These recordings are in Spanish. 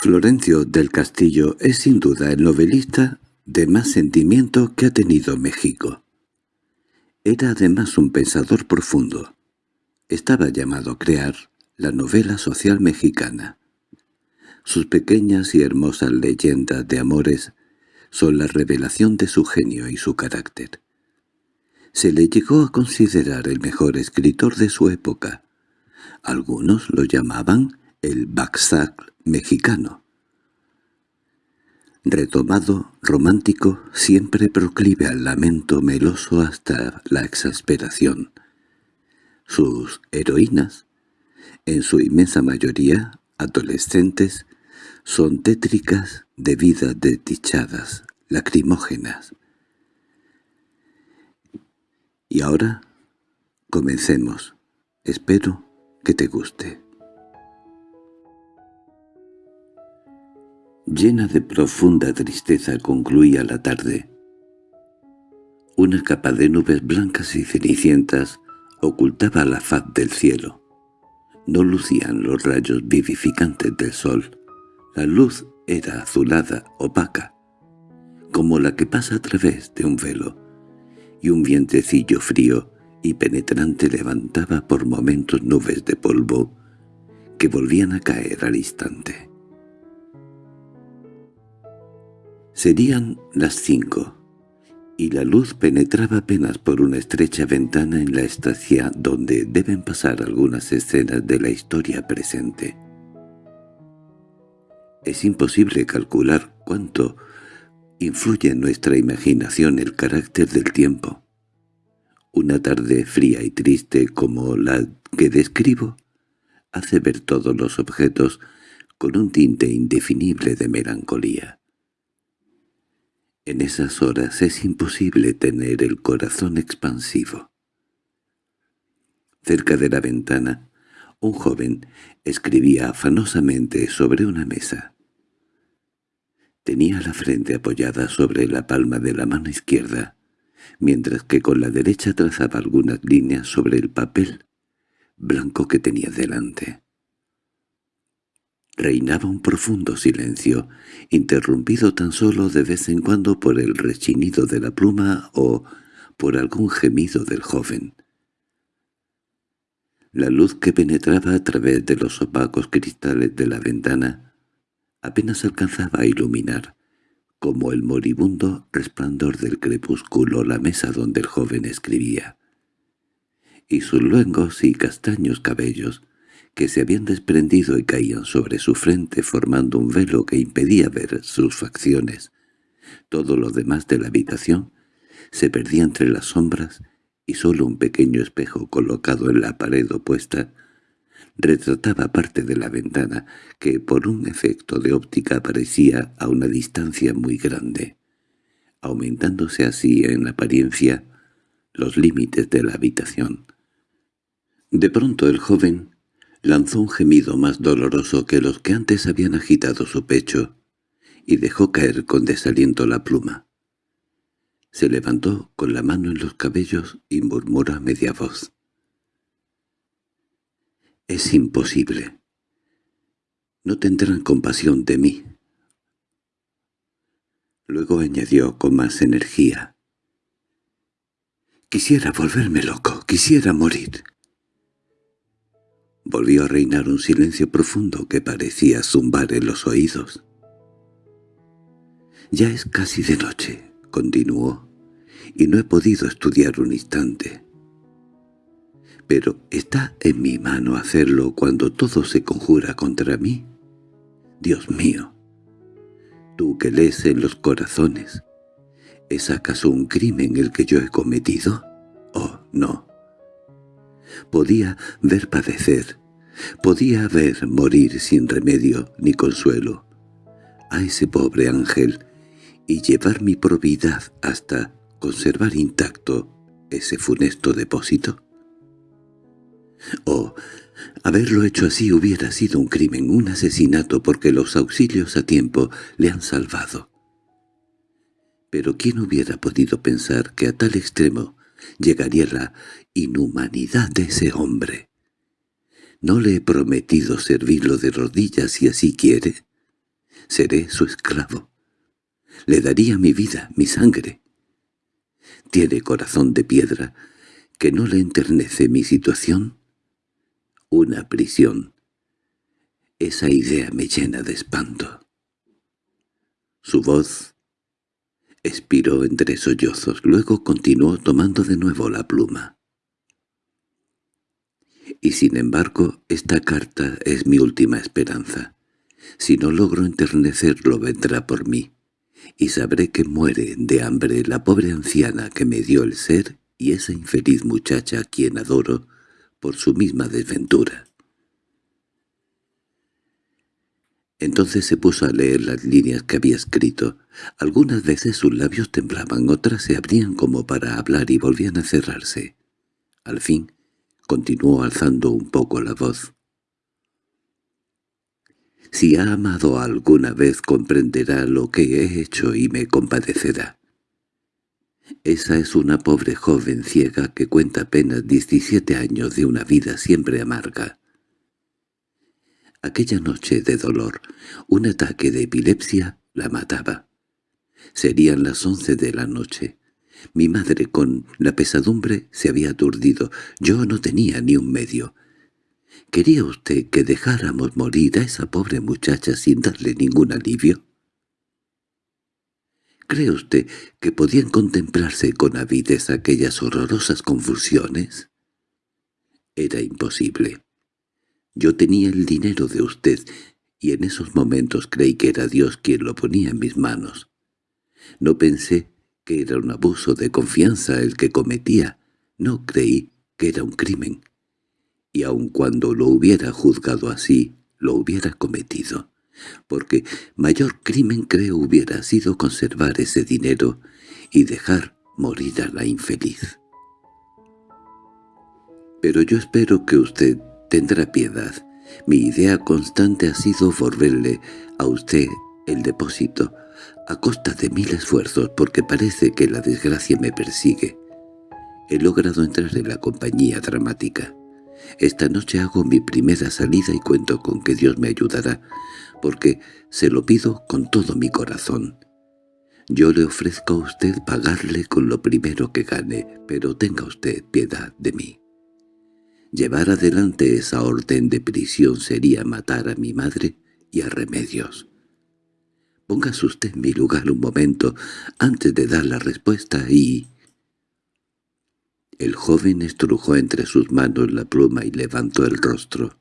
Florencio del Castillo es sin duda el novelista de más sentimiento que ha tenido México. Era además un pensador profundo. Estaba llamado a crear la novela social mexicana. Sus pequeñas y hermosas leyendas de amores son la revelación de su genio y su carácter. Se le llegó a considerar el mejor escritor de su época. Algunos lo llamaban el Baxac mexicano. Retomado, romántico, siempre proclive al lamento meloso hasta la exasperación. Sus heroínas, en su inmensa mayoría adolescentes, son tétricas de vidas desdichadas, lacrimógenas. Y ahora, comencemos. Espero que te guste. Llena de profunda tristeza concluía la tarde. Una capa de nubes blancas y cenicientas ocultaba la faz del cielo. No lucían los rayos vivificantes del sol. La luz era azulada, opaca, como la que pasa a través de un velo, y un vientecillo frío y penetrante levantaba por momentos nubes de polvo que volvían a caer al instante. Serían las cinco, y la luz penetraba apenas por una estrecha ventana en la estancia donde deben pasar algunas escenas de la historia presente. Es imposible calcular cuánto influye en nuestra imaginación el carácter del tiempo. Una tarde fría y triste como la que describo hace ver todos los objetos con un tinte indefinible de melancolía. En esas horas es imposible tener el corazón expansivo. Cerca de la ventana, un joven escribía afanosamente sobre una mesa. Tenía la frente apoyada sobre la palma de la mano izquierda, mientras que con la derecha trazaba algunas líneas sobre el papel blanco que tenía delante. Reinaba un profundo silencio, interrumpido tan solo de vez en cuando por el rechinido de la pluma o por algún gemido del joven. La luz que penetraba a través de los opacos cristales de la ventana apenas alcanzaba a iluminar, como el moribundo resplandor del crepúsculo, la mesa donde el joven escribía. Y sus luengos y castaños cabellos que se habían desprendido y caían sobre su frente formando un velo que impedía ver sus facciones. Todo lo demás de la habitación se perdía entre las sombras y solo un pequeño espejo colocado en la pared opuesta retrataba parte de la ventana que por un efecto de óptica aparecía a una distancia muy grande, aumentándose así en apariencia los límites de la habitación. De pronto el joven lanzó un gemido más doloroso que los que antes habían agitado su pecho, y dejó caer con desaliento la pluma. Se levantó con la mano en los cabellos y murmuró a media voz. «Es imposible. No tendrán compasión de mí». Luego añadió con más energía. «Quisiera volverme loco, quisiera morir». Volvió a reinar un silencio profundo que parecía zumbar en los oídos. «Ya es casi de noche», continuó, «y no he podido estudiar un instante. Pero ¿está en mi mano hacerlo cuando todo se conjura contra mí? Dios mío, tú que lees en los corazones, ¿es acaso un crimen el que yo he cometido? Oh, no. Podía ver padecer, podía ver morir sin remedio ni consuelo a ese pobre ángel y llevar mi probidad hasta conservar intacto ese funesto depósito? Oh, haberlo hecho así hubiera sido un crimen, un asesinato, porque los auxilios a tiempo le han salvado. Pero ¿quién hubiera podido pensar que a tal extremo llegaría la inhumanidad de ese hombre? ¿No le he prometido servirlo de rodillas si así quiere? Seré su esclavo. Le daría mi vida, mi sangre. Tiene corazón de piedra, que no le enternece mi situación. Una prisión. Esa idea me llena de espanto. Su voz expiró entre sollozos, luego continuó tomando de nuevo la pluma. Y sin embargo, esta carta es mi última esperanza. Si no logro enternecerlo vendrá por mí, y sabré que muere de hambre la pobre anciana que me dio el ser y esa infeliz muchacha a quien adoro por su misma desventura. Entonces se puso a leer las líneas que había escrito. Algunas veces sus labios temblaban, otras se abrían como para hablar y volvían a cerrarse. Al fin, continuó alzando un poco la voz. Si ha amado alguna vez comprenderá lo que he hecho y me compadecerá. Esa es una pobre joven ciega que cuenta apenas 17 años de una vida siempre amarga. Aquella noche de dolor, un ataque de epilepsia la mataba. Serían las once de la noche. Mi madre con la pesadumbre se había aturdido. Yo no tenía ni un medio. ¿Quería usted que dejáramos morir a esa pobre muchacha sin darle ningún alivio? ¿Cree usted que podían contemplarse con avidez aquellas horrorosas confusiones? Era imposible. Yo tenía el dinero de usted, y en esos momentos creí que era Dios quien lo ponía en mis manos. No pensé que era un abuso de confianza el que cometía, no creí que era un crimen y aun cuando lo hubiera juzgado así, lo hubiera cometido, porque mayor crimen creo hubiera sido conservar ese dinero y dejar morir a la infeliz. Pero yo espero que usted tendrá piedad. Mi idea constante ha sido volverle a usted el depósito, a costa de mil esfuerzos, porque parece que la desgracia me persigue. He logrado entrar en la compañía dramática. Esta noche hago mi primera salida y cuento con que Dios me ayudará, porque se lo pido con todo mi corazón. Yo le ofrezco a usted pagarle con lo primero que gane, pero tenga usted piedad de mí. Llevar adelante esa orden de prisión sería matar a mi madre y a Remedios. Póngase usted en mi lugar un momento antes de dar la respuesta y... El joven estrujó entre sus manos la pluma y levantó el rostro.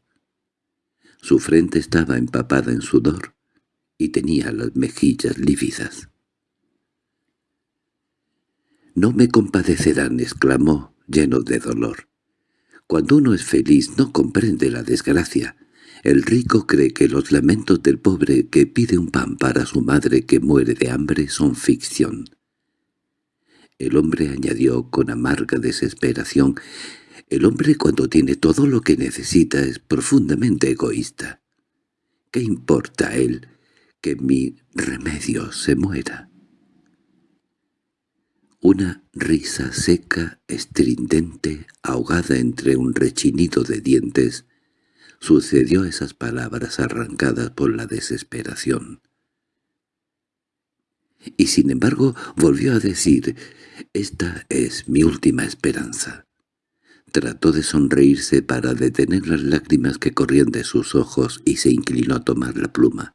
Su frente estaba empapada en sudor y tenía las mejillas lívidas. «No me compadecerán», exclamó, lleno de dolor. «Cuando uno es feliz no comprende la desgracia. El rico cree que los lamentos del pobre que pide un pan para su madre que muere de hambre son ficción. El hombre añadió con amarga desesperación, «El hombre cuando tiene todo lo que necesita es profundamente egoísta. ¿Qué importa a él que mi remedio se muera?» Una risa seca, estridente, ahogada entre un rechinido de dientes, sucedió esas palabras arrancadas por la desesperación. Y sin embargo volvió a decir, «Esta es mi última esperanza». Trató de sonreírse para detener las lágrimas que corrían de sus ojos y se inclinó a tomar la pluma.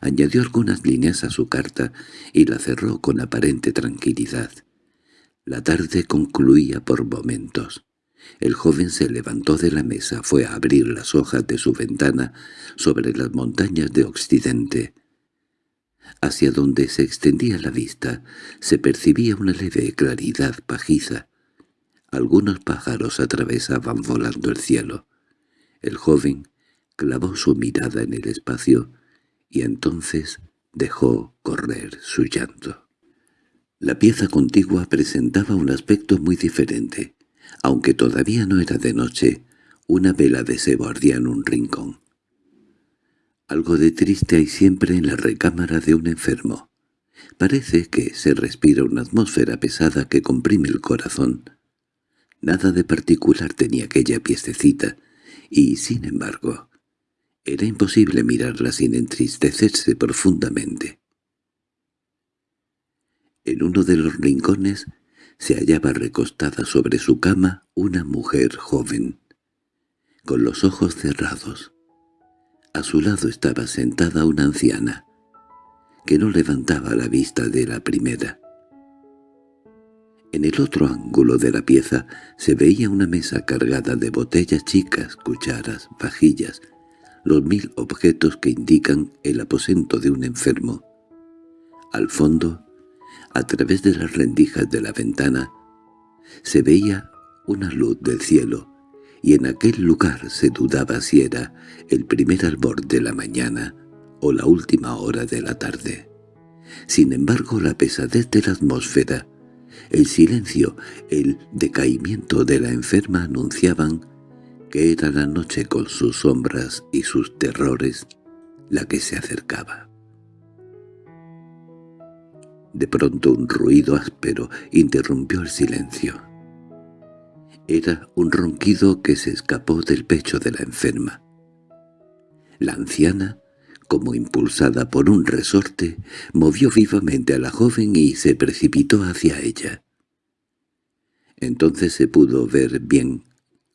Añadió algunas líneas a su carta y la cerró con aparente tranquilidad. La tarde concluía por momentos. El joven se levantó de la mesa, fue a abrir las hojas de su ventana sobre las montañas de Occidente. Hacia donde se extendía la vista se percibía una leve claridad pajiza. Algunos pájaros atravesaban volando el cielo. El joven clavó su mirada en el espacio y entonces dejó correr su llanto. La pieza contigua presentaba un aspecto muy diferente. Aunque todavía no era de noche, una vela de sebo ardía en un rincón. Algo de triste hay siempre en la recámara de un enfermo. Parece que se respira una atmósfera pesada que comprime el corazón. Nada de particular tenía aquella piececita, y, sin embargo, Era imposible mirarla sin entristecerse profundamente. En uno de los rincones se hallaba recostada sobre su cama una mujer joven, con los ojos cerrados. A su lado estaba sentada una anciana, que no levantaba la vista de la primera. En el otro ángulo de la pieza se veía una mesa cargada de botellas chicas, cucharas, vajillas, los mil objetos que indican el aposento de un enfermo. Al fondo, a través de las rendijas de la ventana, se veía una luz del cielo, y en aquel lugar se dudaba si era el primer albor de la mañana o la última hora de la tarde. Sin embargo, la pesadez de la atmósfera el silencio, el decaimiento de la enferma anunciaban que era la noche con sus sombras y sus terrores la que se acercaba. De pronto un ruido áspero interrumpió el silencio. Era un ronquido que se escapó del pecho de la enferma. La anciana como impulsada por un resorte, movió vivamente a la joven y se precipitó hacia ella. Entonces se pudo ver bien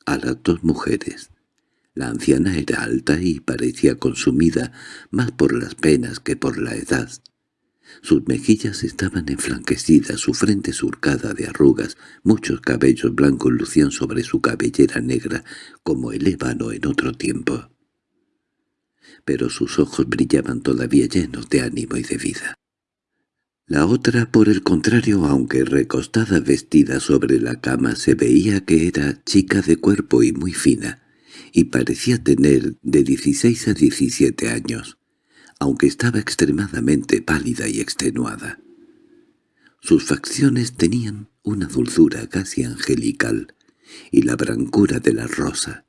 a las dos mujeres. La anciana era alta y parecía consumida más por las penas que por la edad. Sus mejillas estaban enflanquecidas, su frente surcada de arrugas, muchos cabellos blancos lucían sobre su cabellera negra como el ébano en otro tiempo pero sus ojos brillaban todavía llenos de ánimo y de vida. La otra, por el contrario, aunque recostada vestida sobre la cama, se veía que era chica de cuerpo y muy fina, y parecía tener de dieciséis a diecisiete años, aunque estaba extremadamente pálida y extenuada. Sus facciones tenían una dulzura casi angelical, y la brancura de la rosa,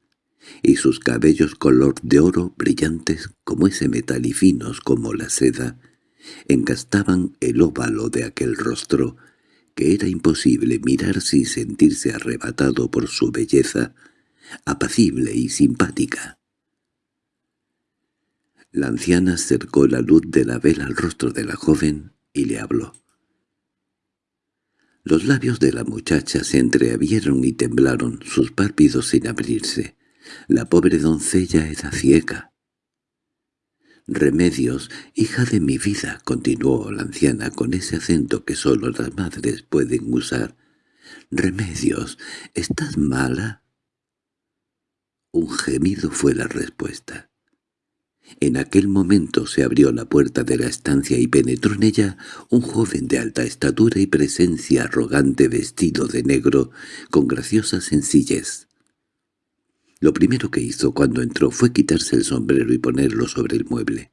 y sus cabellos color de oro brillantes como ese metal y finos como la seda, engastaban el óvalo de aquel rostro que era imposible mirar sin sentirse arrebatado por su belleza, apacible y simpática. La anciana acercó la luz de la vela al rostro de la joven y le habló. Los labios de la muchacha se entreabrieron y temblaron, sus párpidos sin abrirse. La pobre doncella era ciega. «Remedios, hija de mi vida», continuó la anciana con ese acento que sólo las madres pueden usar. «Remedios, ¿estás mala?» Un gemido fue la respuesta. En aquel momento se abrió la puerta de la estancia y penetró en ella un joven de alta estatura y presencia arrogante vestido de negro, con graciosa sencillez. Lo primero que hizo cuando entró fue quitarse el sombrero y ponerlo sobre el mueble.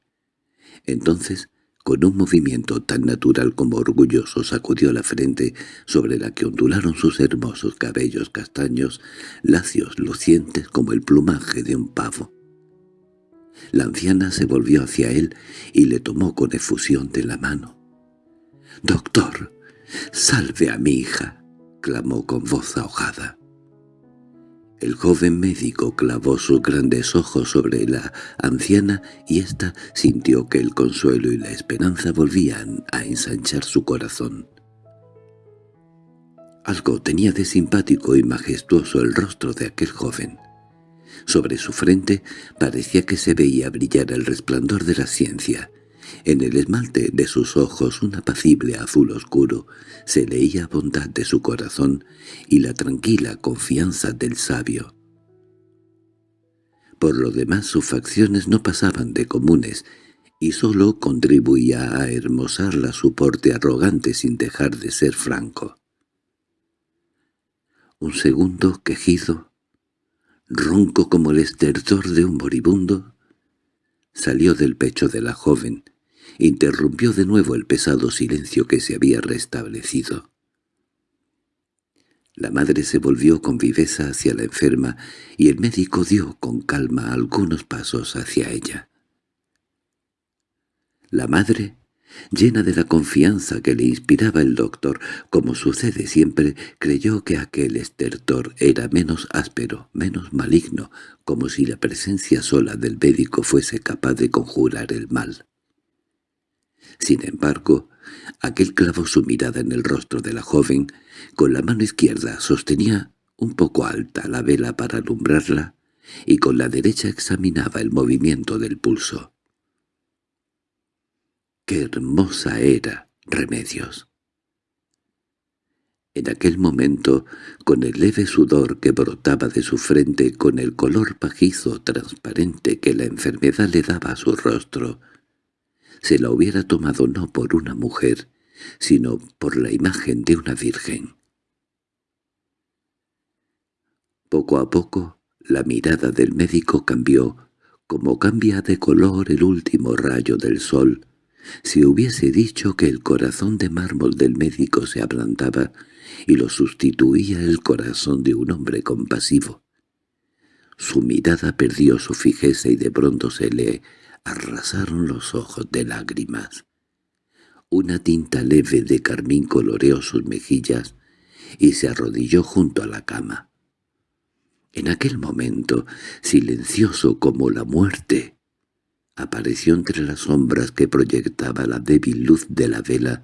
Entonces, con un movimiento tan natural como orgulloso, sacudió la frente sobre la que ondularon sus hermosos cabellos castaños, lacios, lucientes como el plumaje de un pavo. La anciana se volvió hacia él y le tomó con efusión de la mano. «¡Doctor, salve a mi hija!» clamó con voz ahogada. El joven médico clavó sus grandes ojos sobre la anciana y ésta sintió que el consuelo y la esperanza volvían a ensanchar su corazón. Algo tenía de simpático y majestuoso el rostro de aquel joven. Sobre su frente parecía que se veía brillar el resplandor de la ciencia, en el esmalte de sus ojos un apacible azul oscuro se leía bondad de su corazón y la tranquila confianza del sabio. Por lo demás sus facciones no pasaban de comunes y sólo contribuía a hermosarla su porte arrogante sin dejar de ser franco. Un segundo quejido, ronco como el estertor de un moribundo, salió del pecho de la joven, interrumpió de nuevo el pesado silencio que se había restablecido. La madre se volvió con viveza hacia la enferma y el médico dio con calma algunos pasos hacia ella. La madre Llena de la confianza que le inspiraba el doctor, como sucede siempre, creyó que aquel estertor era menos áspero, menos maligno, como si la presencia sola del médico fuese capaz de conjurar el mal. Sin embargo, aquel clavó su mirada en el rostro de la joven, con la mano izquierda sostenía un poco alta la vela para alumbrarla, y con la derecha examinaba el movimiento del pulso. ¡Qué hermosa era, Remedios! En aquel momento, con el leve sudor que brotaba de su frente, con el color pajizo transparente que la enfermedad le daba a su rostro, se la hubiera tomado no por una mujer, sino por la imagen de una virgen. Poco a poco, la mirada del médico cambió, como cambia de color el último rayo del sol, si hubiese dicho que el corazón de mármol del médico se ablandaba y lo sustituía el corazón de un hombre compasivo. Su mirada perdió su fijeza y de pronto se le arrasaron los ojos de lágrimas. Una tinta leve de carmín coloreó sus mejillas y se arrodilló junto a la cama. En aquel momento, silencioso como la muerte, Apareció entre las sombras que proyectaba la débil luz de la vela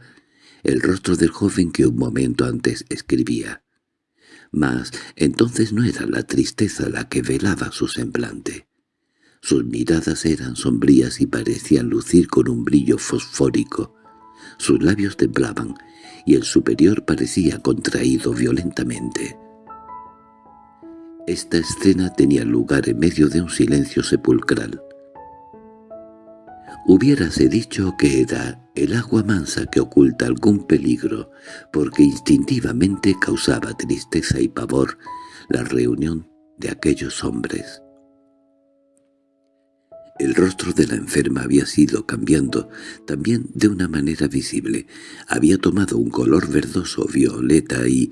el rostro del joven que un momento antes escribía. Mas entonces no era la tristeza la que velaba su semblante. Sus miradas eran sombrías y parecían lucir con un brillo fosfórico. Sus labios temblaban, y el superior parecía contraído violentamente. Esta escena tenía lugar en medio de un silencio sepulcral. Hubiérase dicho que era el agua mansa que oculta algún peligro, porque instintivamente causaba tristeza y pavor la reunión de aquellos hombres. El rostro de la enferma había sido cambiando, también de una manera visible. Había tomado un color verdoso violeta y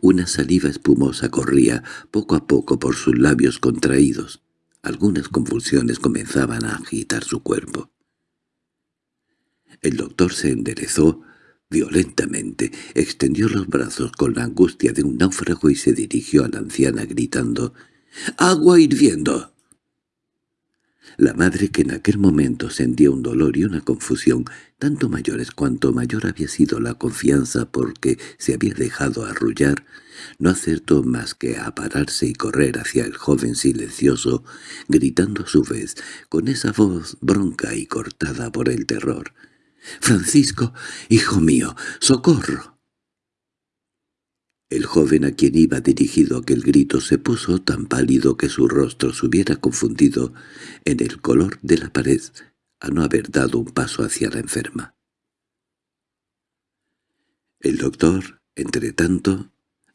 una saliva espumosa corría poco a poco por sus labios contraídos. Algunas convulsiones comenzaban a agitar su cuerpo. El doctor se enderezó violentamente, extendió los brazos con la angustia de un náufrago y se dirigió a la anciana gritando «¡Agua hirviendo!». La madre, que en aquel momento sentía un dolor y una confusión tanto mayores cuanto mayor había sido la confianza porque se había dejado arrullar, no acertó más que a pararse y correr hacia el joven silencioso, gritando a su vez, con esa voz bronca y cortada por el terror. «Francisco, hijo mío, socorro». El joven a quien iba dirigido aquel grito se puso tan pálido que su rostro se hubiera confundido en el color de la pared a no haber dado un paso hacia la enferma. El doctor, entre tanto,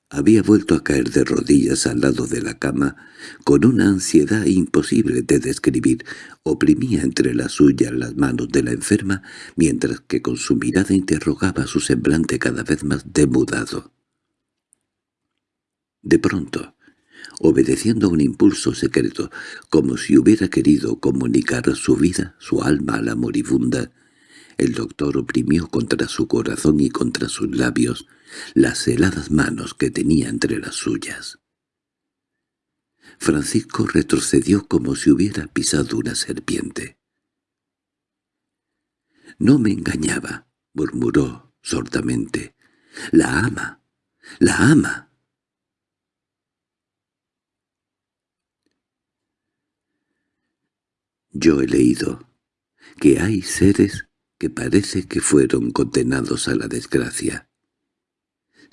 había vuelto a caer de rodillas al lado de la cama, con una ansiedad imposible de describir. Oprimía entre las suyas las manos de la enferma, mientras que con su mirada interrogaba su semblante cada vez más demudado. De pronto, obedeciendo a un impulso secreto, como si hubiera querido comunicar su vida, su alma a la moribunda, el doctor oprimió contra su corazón y contra sus labios las heladas manos que tenía entre las suyas. Francisco retrocedió como si hubiera pisado una serpiente. «No me engañaba», murmuró sordamente. «La ama, la ama». Yo he leído que hay seres que parece que fueron condenados a la desgracia.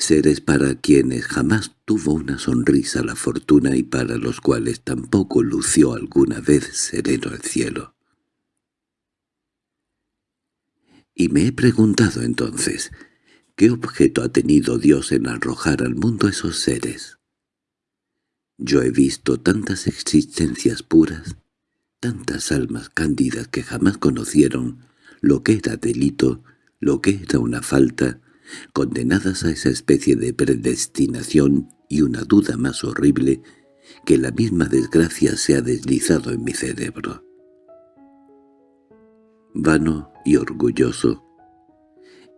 Seres para quienes jamás tuvo una sonrisa la fortuna y para los cuales tampoco lució alguna vez sereno el cielo. Y me he preguntado entonces, ¿qué objeto ha tenido Dios en arrojar al mundo esos seres? Yo he visto tantas existencias puras, tantas almas cándidas que jamás conocieron lo que era delito, lo que era una falta, condenadas a esa especie de predestinación y una duda más horrible que la misma desgracia se ha deslizado en mi cerebro. Vano y orgulloso,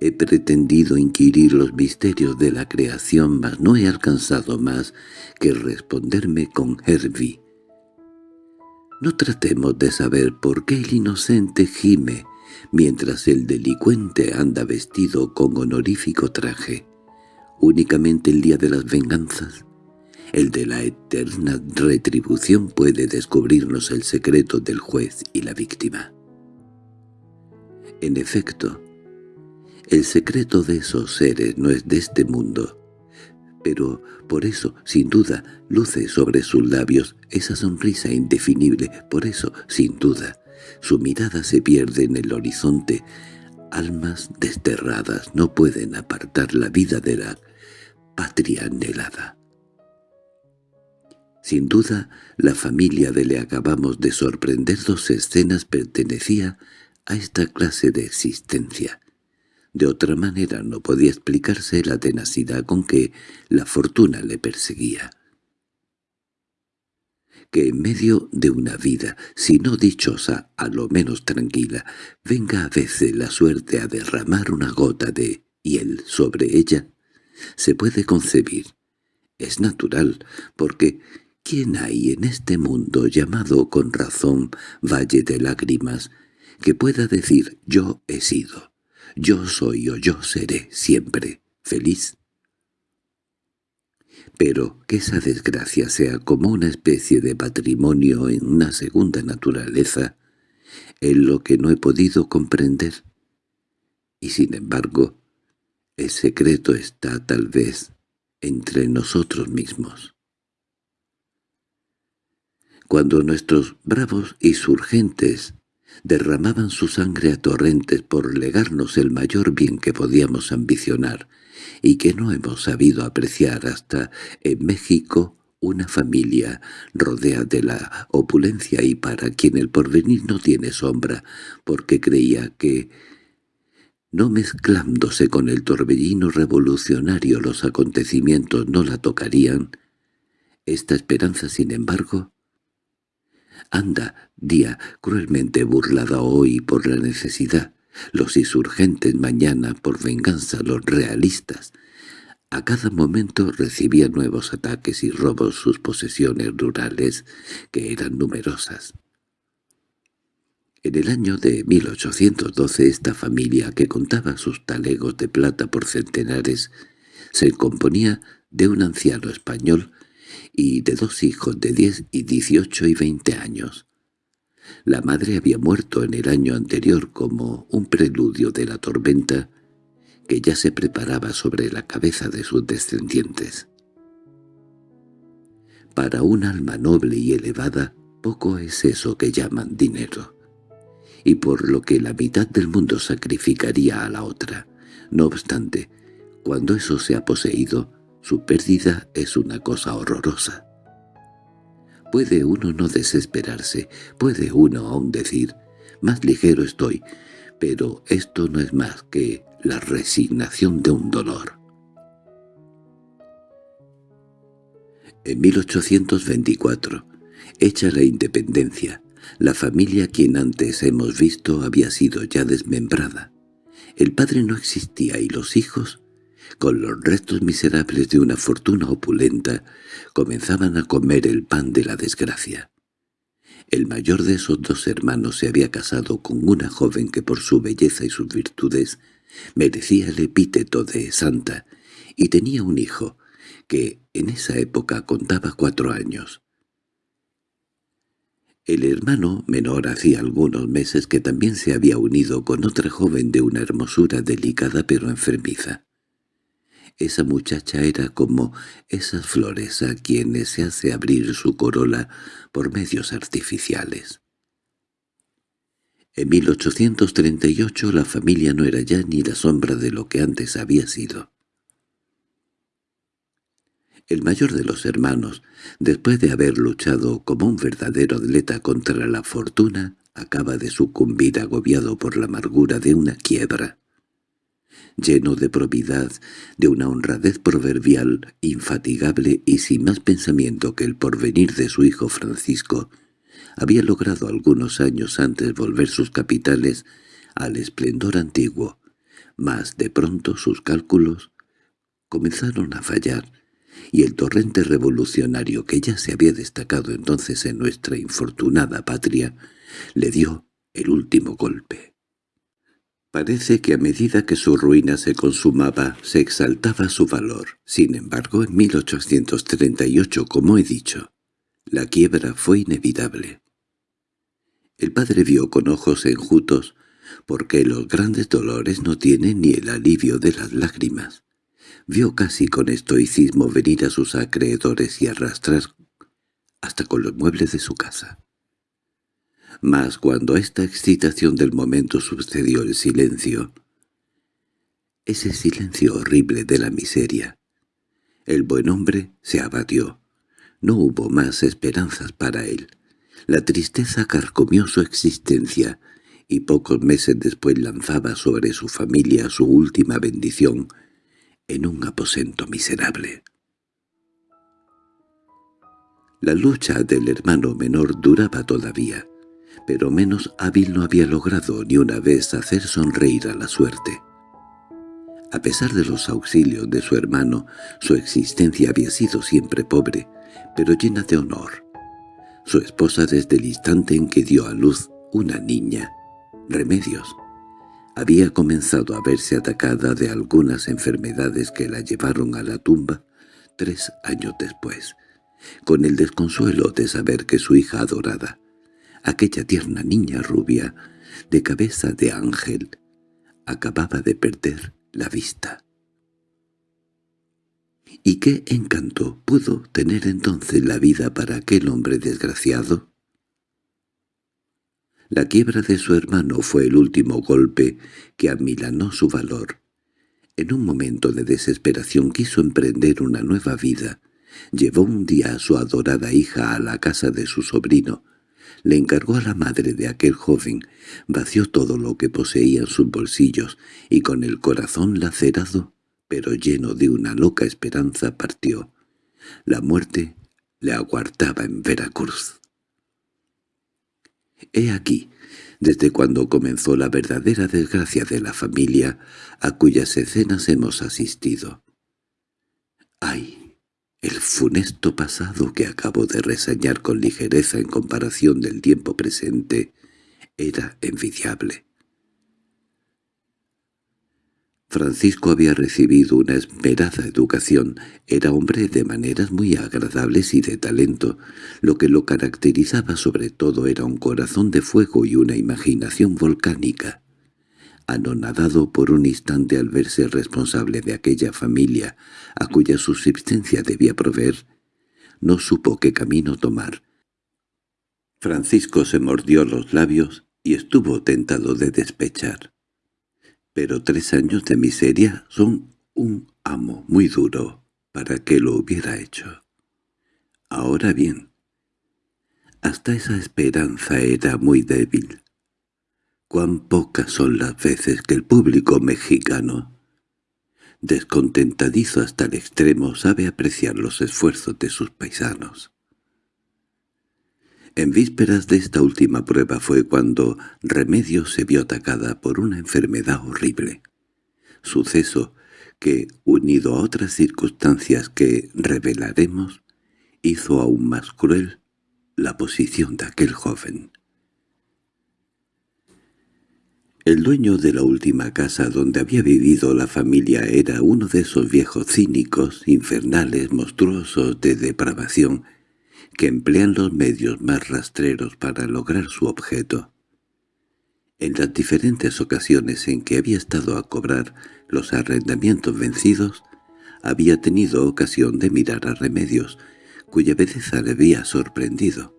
He pretendido inquirir los misterios de la creación, mas no he alcanzado más que responderme con Herbie. No tratemos de saber por qué el inocente gime mientras el delincuente anda vestido con honorífico traje. Únicamente el día de las venganzas, el de la eterna retribución puede descubrirnos el secreto del juez y la víctima. En efecto, el secreto de esos seres no es de este mundo, pero por eso, sin duda, luce sobre sus labios esa sonrisa indefinible, por eso, sin duda, su mirada se pierde en el horizonte. Almas desterradas no pueden apartar la vida de la patria anhelada. Sin duda, la familia de le acabamos de sorprender dos escenas pertenecía a esta clase de existencia. De otra manera no podía explicarse la tenacidad con que la fortuna le perseguía. Que en medio de una vida, si no dichosa, a lo menos tranquila, venga a veces la suerte a derramar una gota de hiel sobre ella, se puede concebir. Es natural, porque ¿quién hay en este mundo llamado con razón Valle de Lágrimas que pueda decir «yo he sido»? Yo soy o yo seré siempre feliz. Pero que esa desgracia sea como una especie de patrimonio en una segunda naturaleza, es lo que no he podido comprender. Y sin embargo, el secreto está tal vez entre nosotros mismos. Cuando nuestros bravos insurgentes derramaban su sangre a torrentes por legarnos el mayor bien que podíamos ambicionar, y que no hemos sabido apreciar hasta en México una familia rodea de la opulencia y para quien el porvenir no tiene sombra, porque creía que, no mezclándose con el torbellino revolucionario los acontecimientos no la tocarían, esta esperanza, sin embargo, anda, día cruelmente burlada hoy por la necesidad, los insurgentes mañana por venganza los realistas. A cada momento recibían nuevos ataques y robos sus posesiones rurales, que eran numerosas. En el año de 1812 esta familia, que contaba sus talegos de plata por centenares, se componía de un anciano español y de dos hijos de diez y dieciocho y veinte años. La madre había muerto en el año anterior como un preludio de la tormenta que ya se preparaba sobre la cabeza de sus descendientes. Para un alma noble y elevada, poco es eso que llaman dinero, y por lo que la mitad del mundo sacrificaría a la otra. No obstante, cuando eso se ha poseído, su pérdida es una cosa horrorosa. Puede uno no desesperarse, puede uno aún decir, más ligero estoy, pero esto no es más que la resignación de un dolor. En 1824, hecha la independencia, la familia quien antes hemos visto había sido ya desmembrada. El padre no existía y los hijos con los restos miserables de una fortuna opulenta, comenzaban a comer el pan de la desgracia. El mayor de esos dos hermanos se había casado con una joven que por su belleza y sus virtudes merecía el epíteto de santa, y tenía un hijo, que en esa época contaba cuatro años. El hermano menor hacía algunos meses que también se había unido con otra joven de una hermosura delicada pero enfermiza. Esa muchacha era como esas flores a quienes se hace abrir su corola por medios artificiales. En 1838 la familia no era ya ni la sombra de lo que antes había sido. El mayor de los hermanos, después de haber luchado como un verdadero atleta contra la fortuna, acaba de sucumbir agobiado por la amargura de una quiebra lleno de probidad, de una honradez proverbial, infatigable y sin más pensamiento que el porvenir de su hijo Francisco, había logrado algunos años antes volver sus capitales al esplendor antiguo, mas de pronto sus cálculos comenzaron a fallar, y el torrente revolucionario que ya se había destacado entonces en nuestra infortunada patria le dio el último golpe. Parece que a medida que su ruina se consumaba, se exaltaba su valor. Sin embargo, en 1838, como he dicho, la quiebra fue inevitable. El padre vio con ojos enjutos, porque los grandes dolores no tienen ni el alivio de las lágrimas. Vio casi con estoicismo venir a sus acreedores y arrastrar hasta con los muebles de su casa. Mas cuando a esta excitación del momento sucedió el silencio, ese silencio horrible de la miseria, el buen hombre se abatió. No hubo más esperanzas para él. La tristeza carcomió su existencia, y pocos meses después lanzaba sobre su familia su última bendición en un aposento miserable. La lucha del hermano menor duraba todavía, pero menos hábil no había logrado ni una vez hacer sonreír a la suerte. A pesar de los auxilios de su hermano, su existencia había sido siempre pobre, pero llena de honor. Su esposa desde el instante en que dio a luz una niña, Remedios, había comenzado a verse atacada de algunas enfermedades que la llevaron a la tumba tres años después, con el desconsuelo de saber que su hija adorada, aquella tierna niña rubia, de cabeza de ángel, acababa de perder la vista. ¿Y qué encanto pudo tener entonces la vida para aquel hombre desgraciado? La quiebra de su hermano fue el último golpe que amilanó su valor. En un momento de desesperación quiso emprender una nueva vida. Llevó un día a su adorada hija a la casa de su sobrino, le encargó a la madre de aquel joven, vació todo lo que poseía en sus bolsillos y con el corazón lacerado, pero lleno de una loca esperanza, partió. La muerte le aguardaba en Veracruz. He aquí, desde cuando comenzó la verdadera desgracia de la familia a cuyas escenas hemos asistido. ¡Ay! El funesto pasado que acabo de reseñar con ligereza en comparación del tiempo presente era envidiable. Francisco había recibido una esperada educación, era hombre de maneras muy agradables y de talento. Lo que lo caracterizaba sobre todo era un corazón de fuego y una imaginación volcánica anonadado por un instante al verse responsable de aquella familia a cuya subsistencia debía proveer, no supo qué camino tomar. Francisco se mordió los labios y estuvo tentado de despechar. Pero tres años de miseria son un amo muy duro para que lo hubiera hecho. Ahora bien, hasta esa esperanza era muy débil. Cuán pocas son las veces que el público mexicano, descontentadizo hasta el extremo, sabe apreciar los esfuerzos de sus paisanos. En vísperas de esta última prueba fue cuando Remedios se vio atacada por una enfermedad horrible. Suceso que, unido a otras circunstancias que revelaremos, hizo aún más cruel la posición de aquel joven. El dueño de la última casa donde había vivido la familia era uno de esos viejos cínicos, infernales, monstruosos de depravación, que emplean los medios más rastreros para lograr su objeto. En las diferentes ocasiones en que había estado a cobrar los arrendamientos vencidos, había tenido ocasión de mirar a Remedios, cuya belleza le había sorprendido.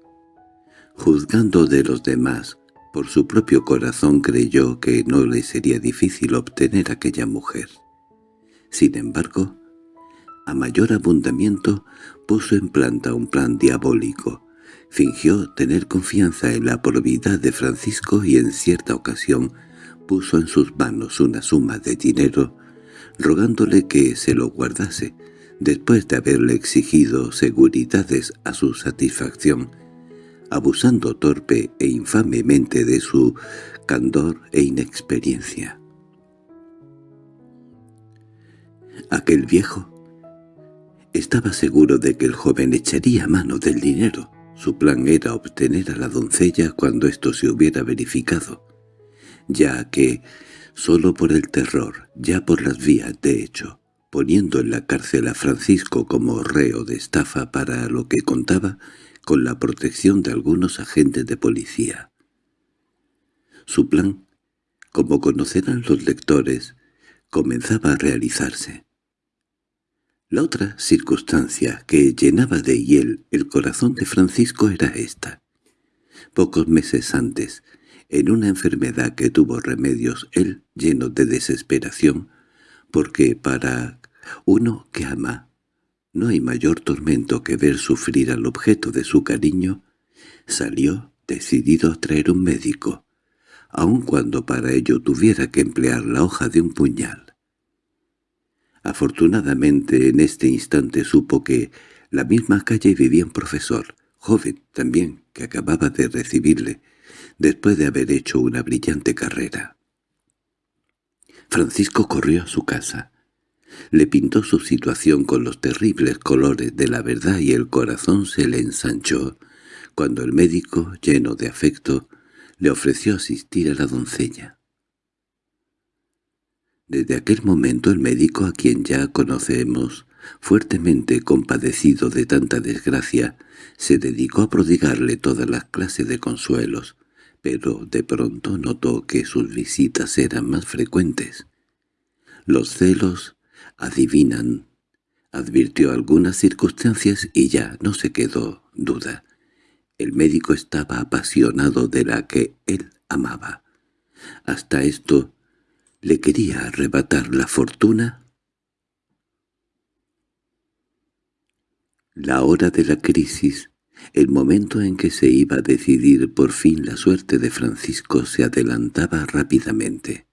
Juzgando de los demás, por su propio corazón creyó que no le sería difícil obtener aquella mujer. Sin embargo, a mayor abundamiento puso en planta un plan diabólico. Fingió tener confianza en la probidad de Francisco y en cierta ocasión puso en sus manos una suma de dinero, rogándole que se lo guardase, después de haberle exigido seguridades a su satisfacción, abusando torpe e infamemente de su candor e inexperiencia. Aquel viejo estaba seguro de que el joven echaría mano del dinero. Su plan era obtener a la doncella cuando esto se hubiera verificado, ya que, solo por el terror, ya por las vías de hecho, poniendo en la cárcel a Francisco como reo de estafa para lo que contaba con la protección de algunos agentes de policía. Su plan, como conocerán los lectores, comenzaba a realizarse. La otra circunstancia que llenaba de hiel el corazón de Francisco era esta. Pocos meses antes, en una enfermedad que tuvo remedios él lleno de desesperación, porque para uno que ama, no hay mayor tormento que ver sufrir al objeto de su cariño, salió decidido a traer un médico, aun cuando para ello tuviera que emplear la hoja de un puñal. Afortunadamente en este instante supo que la misma calle vivía un profesor, joven también, que acababa de recibirle, después de haber hecho una brillante carrera. Francisco corrió a su casa, le pintó su situación con los terribles colores de la verdad y el corazón se le ensanchó cuando el médico, lleno de afecto, le ofreció asistir a la doncella. Desde aquel momento el médico, a quien ya conocemos, fuertemente compadecido de tanta desgracia, se dedicó a prodigarle todas las clases de consuelos, pero de pronto notó que sus visitas eran más frecuentes. Los celos adivinan. Advirtió algunas circunstancias y ya no se quedó duda. El médico estaba apasionado de la que él amaba. Hasta esto le quería arrebatar la fortuna. La hora de la crisis, el momento en que se iba a decidir por fin la suerte de Francisco se adelantaba rápidamente.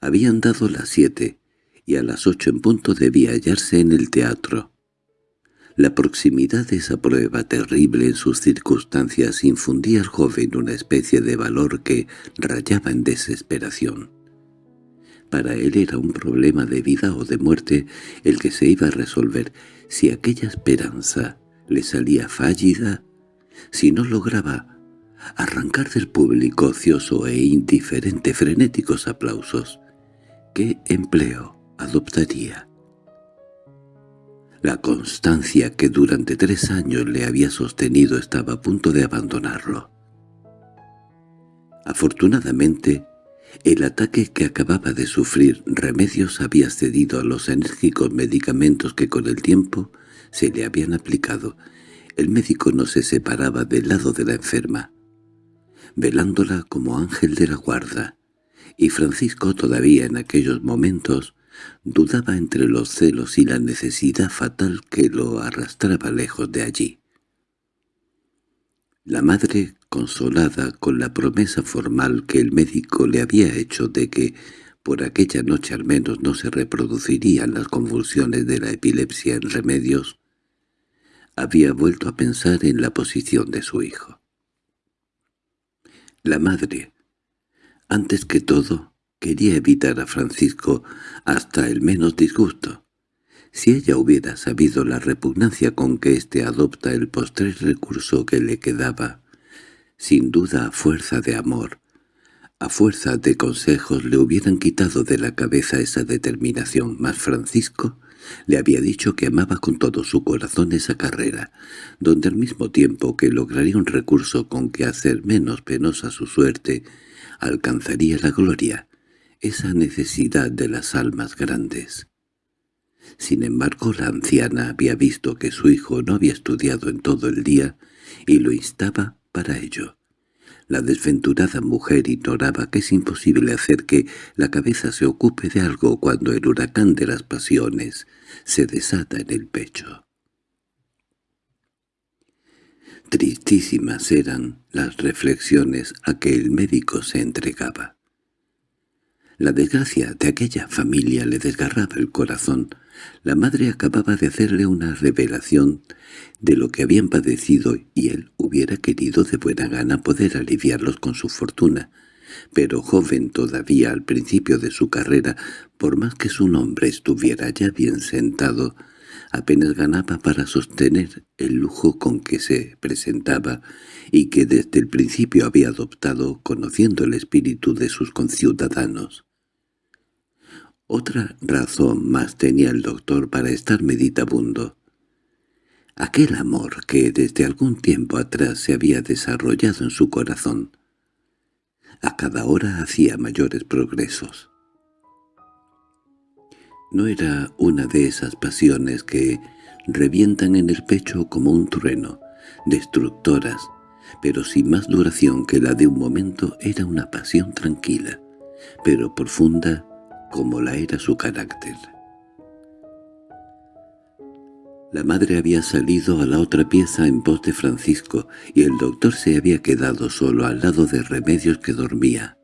Habían dado las siete, y a las ocho en punto debía hallarse en el teatro. La proximidad de esa prueba terrible en sus circunstancias infundía al joven una especie de valor que rayaba en desesperación. Para él era un problema de vida o de muerte el que se iba a resolver si aquella esperanza le salía fallida, si no lograba arrancar del público ocioso e indiferente frenéticos aplausos. ¿Qué empleo? Adoptaría. La constancia que durante tres años le había sostenido estaba a punto de abandonarlo. Afortunadamente, el ataque que acababa de sufrir Remedios había cedido a los enérgicos medicamentos que con el tiempo se le habían aplicado. El médico no se separaba del lado de la enferma, velándola como ángel de la guarda, y Francisco todavía en aquellos momentos Dudaba entre los celos y la necesidad fatal que lo arrastraba lejos de allí. La madre, consolada con la promesa formal que el médico le había hecho de que por aquella noche al menos no se reproducirían las convulsiones de la epilepsia en remedios, había vuelto a pensar en la posición de su hijo. La madre, antes que todo, Quería evitar a Francisco hasta el menos disgusto. Si ella hubiera sabido la repugnancia con que éste adopta el postrer recurso que le quedaba, sin duda a fuerza de amor, a fuerza de consejos le hubieran quitado de la cabeza esa determinación, mas Francisco le había dicho que amaba con todo su corazón esa carrera, donde al mismo tiempo que lograría un recurso con que hacer menos penosa su suerte, alcanzaría la gloria, esa necesidad de las almas grandes. Sin embargo, la anciana había visto que su hijo no había estudiado en todo el día y lo instaba para ello. La desventurada mujer ignoraba que es imposible hacer que la cabeza se ocupe de algo cuando el huracán de las pasiones se desata en el pecho. Tristísimas eran las reflexiones a que el médico se entregaba. La desgracia de aquella familia le desgarraba el corazón. La madre acababa de hacerle una revelación de lo que habían padecido y él hubiera querido de buena gana poder aliviarlos con su fortuna. pero joven todavía al principio de su carrera, por más que su nombre estuviera ya bien sentado, apenas ganaba para sostener el lujo con que se presentaba y que desde el principio había adoptado conociendo el espíritu de sus conciudadanos. Otra razón más tenía el doctor para estar meditabundo. Aquel amor que desde algún tiempo atrás se había desarrollado en su corazón, a cada hora hacía mayores progresos. No era una de esas pasiones que revientan en el pecho como un trueno, destructoras, pero sin más duración que la de un momento era una pasión tranquila, pero profunda como la era su carácter. La madre había salido a la otra pieza en pos de Francisco y el doctor se había quedado solo al lado de Remedios que dormía.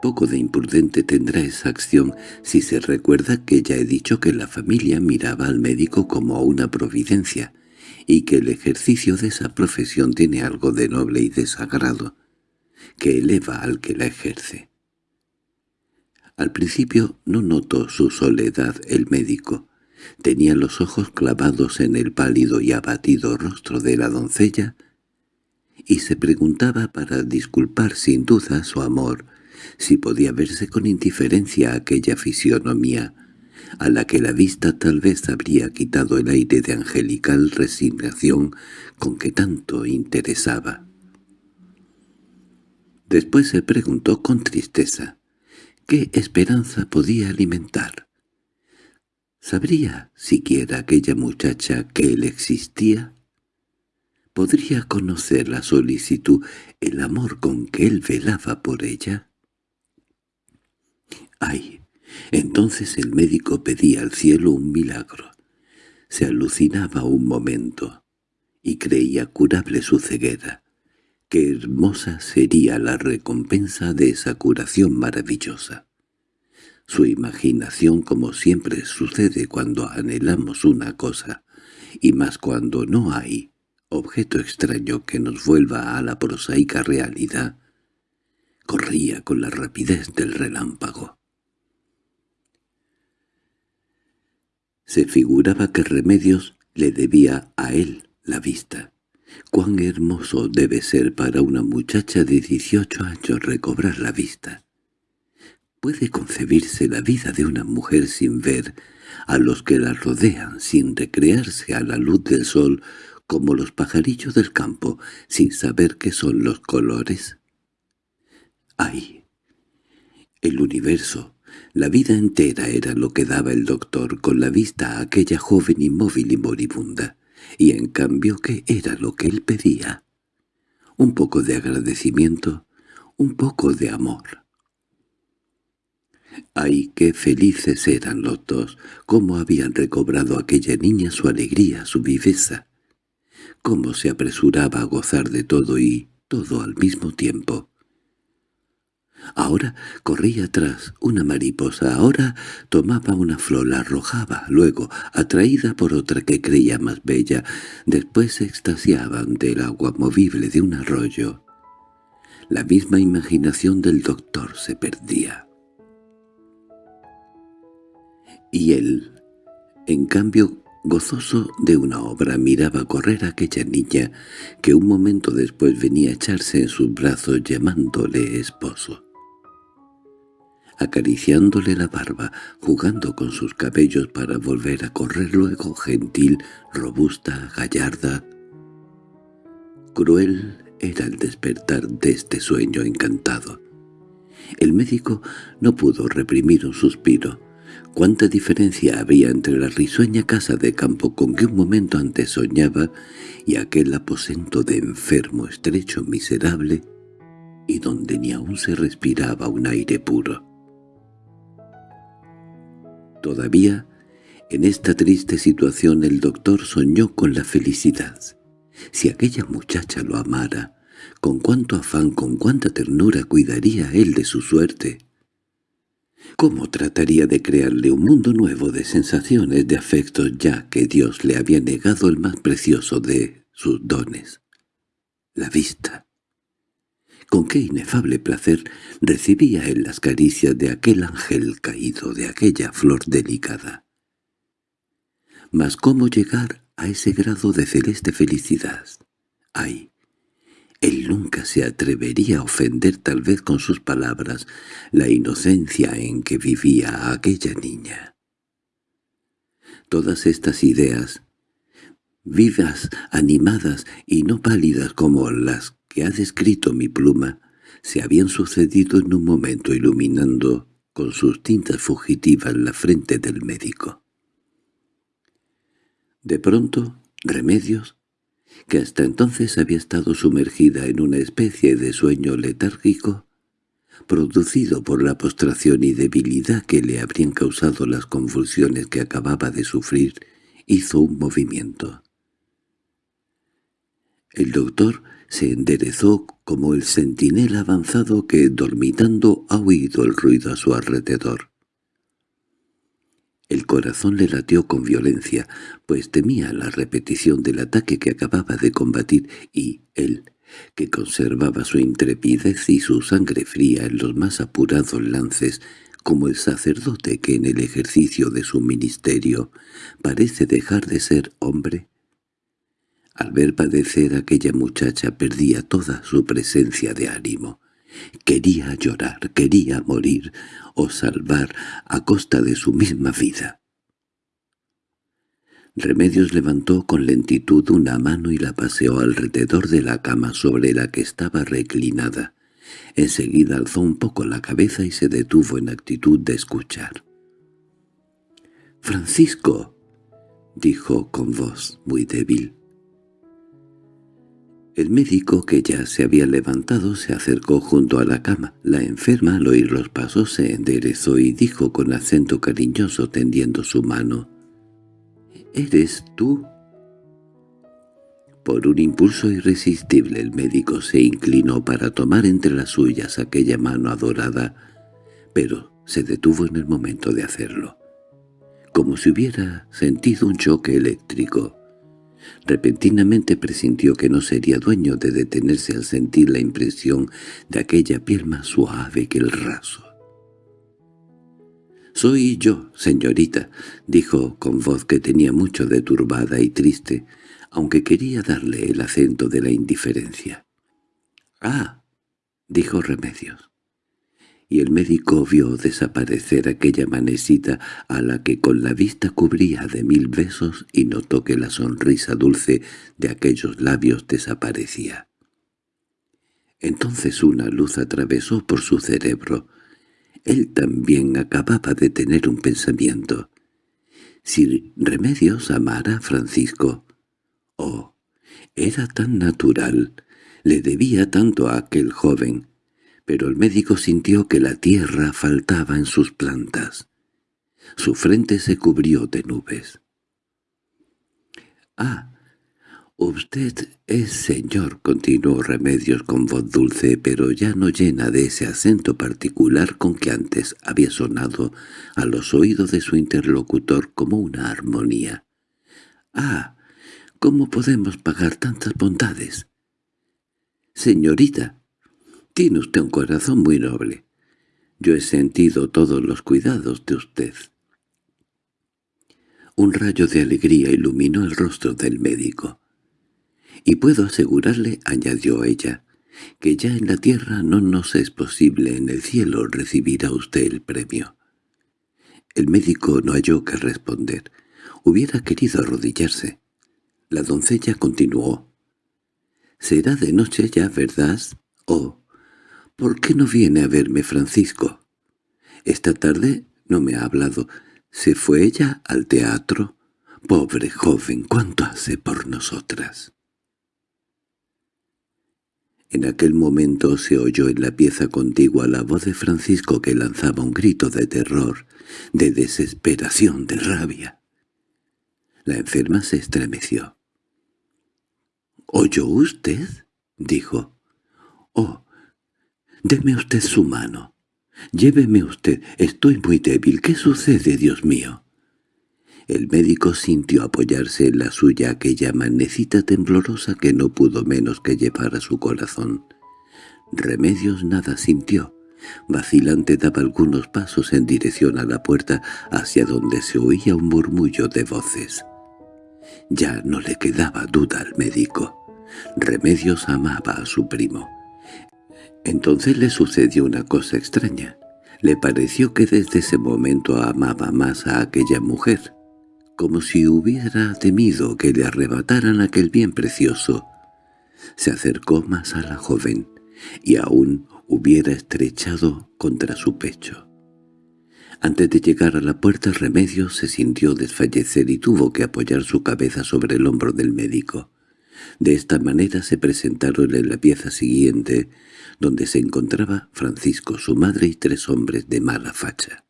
Poco de imprudente tendrá esa acción si se recuerda que ya he dicho que la familia miraba al médico como a una providencia, y que el ejercicio de esa profesión tiene algo de noble y de sagrado, que eleva al que la ejerce. Al principio no notó su soledad el médico. Tenía los ojos clavados en el pálido y abatido rostro de la doncella, y se preguntaba para disculpar sin duda su amor si podía verse con indiferencia aquella fisionomía, a la que la vista tal vez habría quitado el aire de angelical resignación con que tanto interesaba. Después se preguntó con tristeza, ¿qué esperanza podía alimentar? ¿Sabría siquiera aquella muchacha que él existía? ¿Podría conocer la solicitud, el amor con que él velaba por ella? ¡Ay! Entonces el médico pedía al cielo un milagro. Se alucinaba un momento, y creía curable su ceguera. Qué hermosa sería la recompensa de esa curación maravillosa. Su imaginación, como siempre sucede cuando anhelamos una cosa, y más cuando no hay objeto extraño que nos vuelva a la prosaica realidad, corría con la rapidez del relámpago. Se figuraba que Remedios le debía a él la vista. Cuán hermoso debe ser para una muchacha de dieciocho años recobrar la vista. ¿Puede concebirse la vida de una mujer sin ver a los que la rodean, sin recrearse a la luz del sol, como los pajarillos del campo, sin saber qué son los colores? ¡Ay! El universo, la vida entera era lo que daba el doctor con la vista a aquella joven inmóvil y moribunda, y en cambio ¿qué era lo que él pedía? Un poco de agradecimiento, un poco de amor. ¡Ay, qué felices eran los dos! ¿Cómo habían recobrado aquella niña su alegría, su viveza? ¿Cómo se apresuraba a gozar de todo y todo al mismo tiempo? Ahora corría atrás una mariposa, ahora tomaba una flor, la arrojaba, luego, atraída por otra que creía más bella, después se extasiaba ante el agua movible de un arroyo. La misma imaginación del doctor se perdía. Y él, en cambio, gozoso de una obra, miraba correr a aquella niña que un momento después venía a echarse en sus brazos llamándole esposo acariciándole la barba, jugando con sus cabellos para volver a correr luego gentil, robusta, gallarda. Cruel era el despertar de este sueño encantado. El médico no pudo reprimir un suspiro. Cuánta diferencia había entre la risueña casa de campo con que un momento antes soñaba y aquel aposento de enfermo estrecho miserable y donde ni aún se respiraba un aire puro. Todavía, en esta triste situación el doctor soñó con la felicidad. Si aquella muchacha lo amara, con cuánto afán, con cuánta ternura cuidaría él de su suerte. ¿Cómo trataría de crearle un mundo nuevo de sensaciones, de afectos, ya que Dios le había negado el más precioso de sus dones? La vista. Con qué inefable placer recibía él las caricias de aquel ángel caído, de aquella flor delicada. Mas cómo llegar a ese grado de celeste felicidad. ¡Ay! Él nunca se atrevería a ofender tal vez con sus palabras la inocencia en que vivía aquella niña. Todas estas ideas, vivas, animadas y no pálidas como las que ha descrito mi pluma, se habían sucedido en un momento iluminando con sus tintas fugitivas la frente del médico. De pronto, Remedios, que hasta entonces había estado sumergida en una especie de sueño letárgico, producido por la postración y debilidad que le habrían causado las convulsiones que acababa de sufrir, hizo un movimiento. El doctor se enderezó como el centinela avanzado que, dormitando, ha oído el ruido a su alrededor. El corazón le latió con violencia, pues temía la repetición del ataque que acababa de combatir, y él, que conservaba su intrepidez y su sangre fría en los más apurados lances, como el sacerdote que en el ejercicio de su ministerio parece dejar de ser hombre, al ver padecer aquella muchacha perdía toda su presencia de ánimo. Quería llorar, quería morir o salvar a costa de su misma vida. Remedios levantó con lentitud una mano y la paseó alrededor de la cama sobre la que estaba reclinada. Enseguida alzó un poco la cabeza y se detuvo en actitud de escuchar. «¡Francisco!» dijo con voz muy débil. El médico, que ya se había levantado, se acercó junto a la cama. La enferma, al oír los pasos, se enderezó y dijo con acento cariñoso tendiendo su mano, «¿Eres tú?» Por un impulso irresistible el médico se inclinó para tomar entre las suyas aquella mano adorada, pero se detuvo en el momento de hacerlo, como si hubiera sentido un choque eléctrico. Repentinamente presintió que no sería dueño de detenerse al sentir la impresión de aquella piel más suave que el raso. «Soy yo, señorita», dijo con voz que tenía mucho de turbada y triste, aunque quería darle el acento de la indiferencia. «Ah», dijo Remedios y el médico vio desaparecer aquella manecita a la que con la vista cubría de mil besos y notó que la sonrisa dulce de aquellos labios desaparecía. Entonces una luz atravesó por su cerebro. Él también acababa de tener un pensamiento. Si Remedios amara a Francisco, oh, era tan natural, le debía tanto a aquel joven, pero el médico sintió que la tierra faltaba en sus plantas. Su frente se cubrió de nubes. —Ah, usted es señor —continuó Remedios con voz dulce, pero ya no llena de ese acento particular con que antes había sonado a los oídos de su interlocutor como una armonía. —Ah, ¿cómo podemos pagar tantas bondades? —Señorita tiene usted un corazón muy noble. Yo he sentido todos los cuidados de usted. Un rayo de alegría iluminó el rostro del médico. Y puedo asegurarle, añadió ella, que ya en la tierra no nos es posible en el cielo recibir usted el premio. El médico no halló que responder. Hubiera querido arrodillarse. La doncella continuó. «Será de noche ya, ¿verdad? Oh, —¿Por qué no viene a verme Francisco? Esta tarde no me ha hablado. ¿Se fue ella al teatro? Pobre joven, ¿cuánto hace por nosotras? En aquel momento se oyó en la pieza contigua la voz de Francisco que lanzaba un grito de terror, de desesperación, de rabia. La enferma se estremeció. —¿Oyó usted? —dijo. —Oh, Deme usted su mano. Lléveme usted. Estoy muy débil. ¿Qué sucede, Dios mío? El médico sintió apoyarse en la suya aquella manecita temblorosa que no pudo menos que llevar a su corazón. Remedios nada sintió. Vacilante daba algunos pasos en dirección a la puerta hacia donde se oía un murmullo de voces. Ya no le quedaba duda al médico. Remedios amaba a su primo. Entonces le sucedió una cosa extraña. Le pareció que desde ese momento amaba más a aquella mujer, como si hubiera temido que le arrebataran aquel bien precioso. Se acercó más a la joven, y aún hubiera estrechado contra su pecho. Antes de llegar a la puerta Remedios se sintió desfallecer y tuvo que apoyar su cabeza sobre el hombro del médico. De esta manera se presentaron en la pieza siguiente, donde se encontraba Francisco, su madre y tres hombres de mala facha.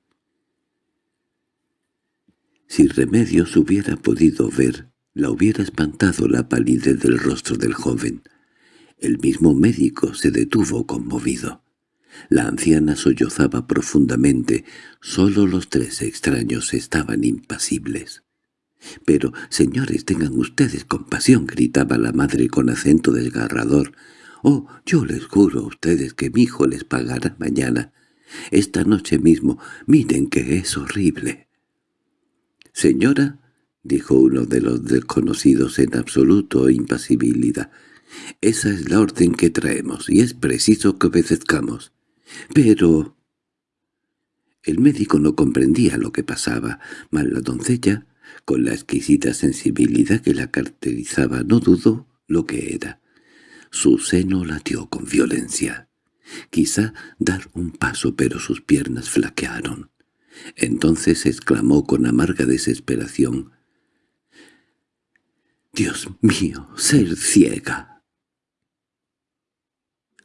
Si Remedios hubiera podido ver, la hubiera espantado la palidez del rostro del joven. El mismo médico se detuvo conmovido. La anciana sollozaba profundamente, solo los tres extraños estaban impasibles. —Pero, señores, tengan ustedes compasión —gritaba la madre con acento desgarrador. —Oh, yo les juro a ustedes que mi hijo les pagará mañana. Esta noche mismo, miren que es horrible. —Señora —dijo uno de los desconocidos en absoluto impasibilidad—, esa es la orden que traemos y es preciso que obedezcamos. Pero... El médico no comprendía lo que pasaba, mas la doncella con la exquisita sensibilidad que la caracterizaba no dudó lo que era. Su seno latió con violencia. Quizá dar un paso, pero sus piernas flaquearon. Entonces exclamó con amarga desesperación. «¡Dios mío, ser ciega!»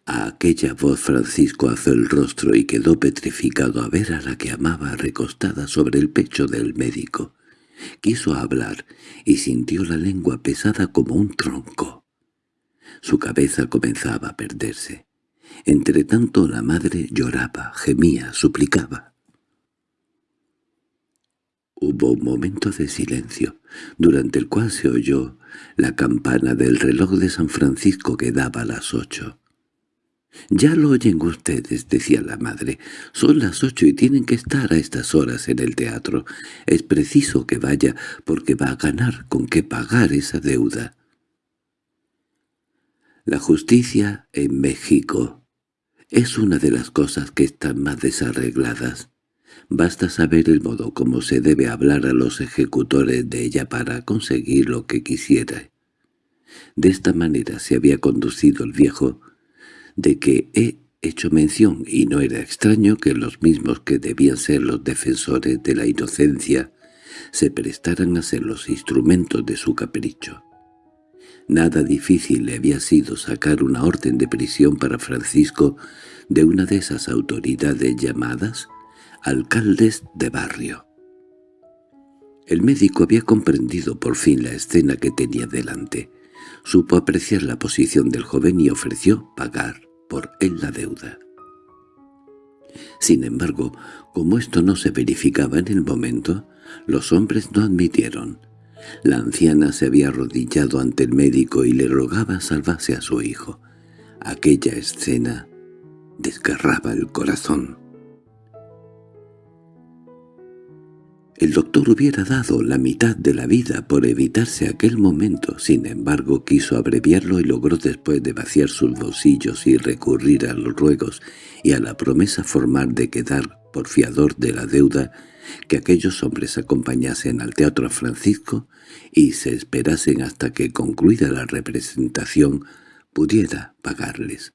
A aquella voz Francisco alzó el rostro y quedó petrificado a ver a la que amaba recostada sobre el pecho del médico. Quiso hablar y sintió la lengua pesada como un tronco. Su cabeza comenzaba a perderse. Entretanto la madre lloraba, gemía, suplicaba. Hubo un momento de silencio, durante el cual se oyó la campana del reloj de San Francisco que daba las ocho. «Ya lo oyen ustedes», decía la madre. «Son las ocho y tienen que estar a estas horas en el teatro. Es preciso que vaya, porque va a ganar con qué pagar esa deuda». La justicia en México es una de las cosas que están más desarregladas. Basta saber el modo como se debe hablar a los ejecutores de ella para conseguir lo que quisiera. De esta manera se había conducido el viejo, de que he hecho mención y no era extraño que los mismos que debían ser los defensores de la inocencia se prestaran a ser los instrumentos de su capricho. Nada difícil le había sido sacar una orden de prisión para Francisco de una de esas autoridades llamadas alcaldes de barrio. El médico había comprendido por fin la escena que tenía delante. Supo apreciar la posición del joven y ofreció pagar por él la deuda. Sin embargo, como esto no se verificaba en el momento, los hombres no admitieron. La anciana se había arrodillado ante el médico y le rogaba salvase a su hijo. Aquella escena desgarraba el corazón. El doctor hubiera dado la mitad de la vida por evitarse aquel momento, sin embargo quiso abreviarlo y logró después de vaciar sus bolsillos y recurrir a los ruegos y a la promesa formal de quedar por fiador de la deuda que aquellos hombres acompañasen al Teatro Francisco y se esperasen hasta que, concluida la representación, pudiera pagarles.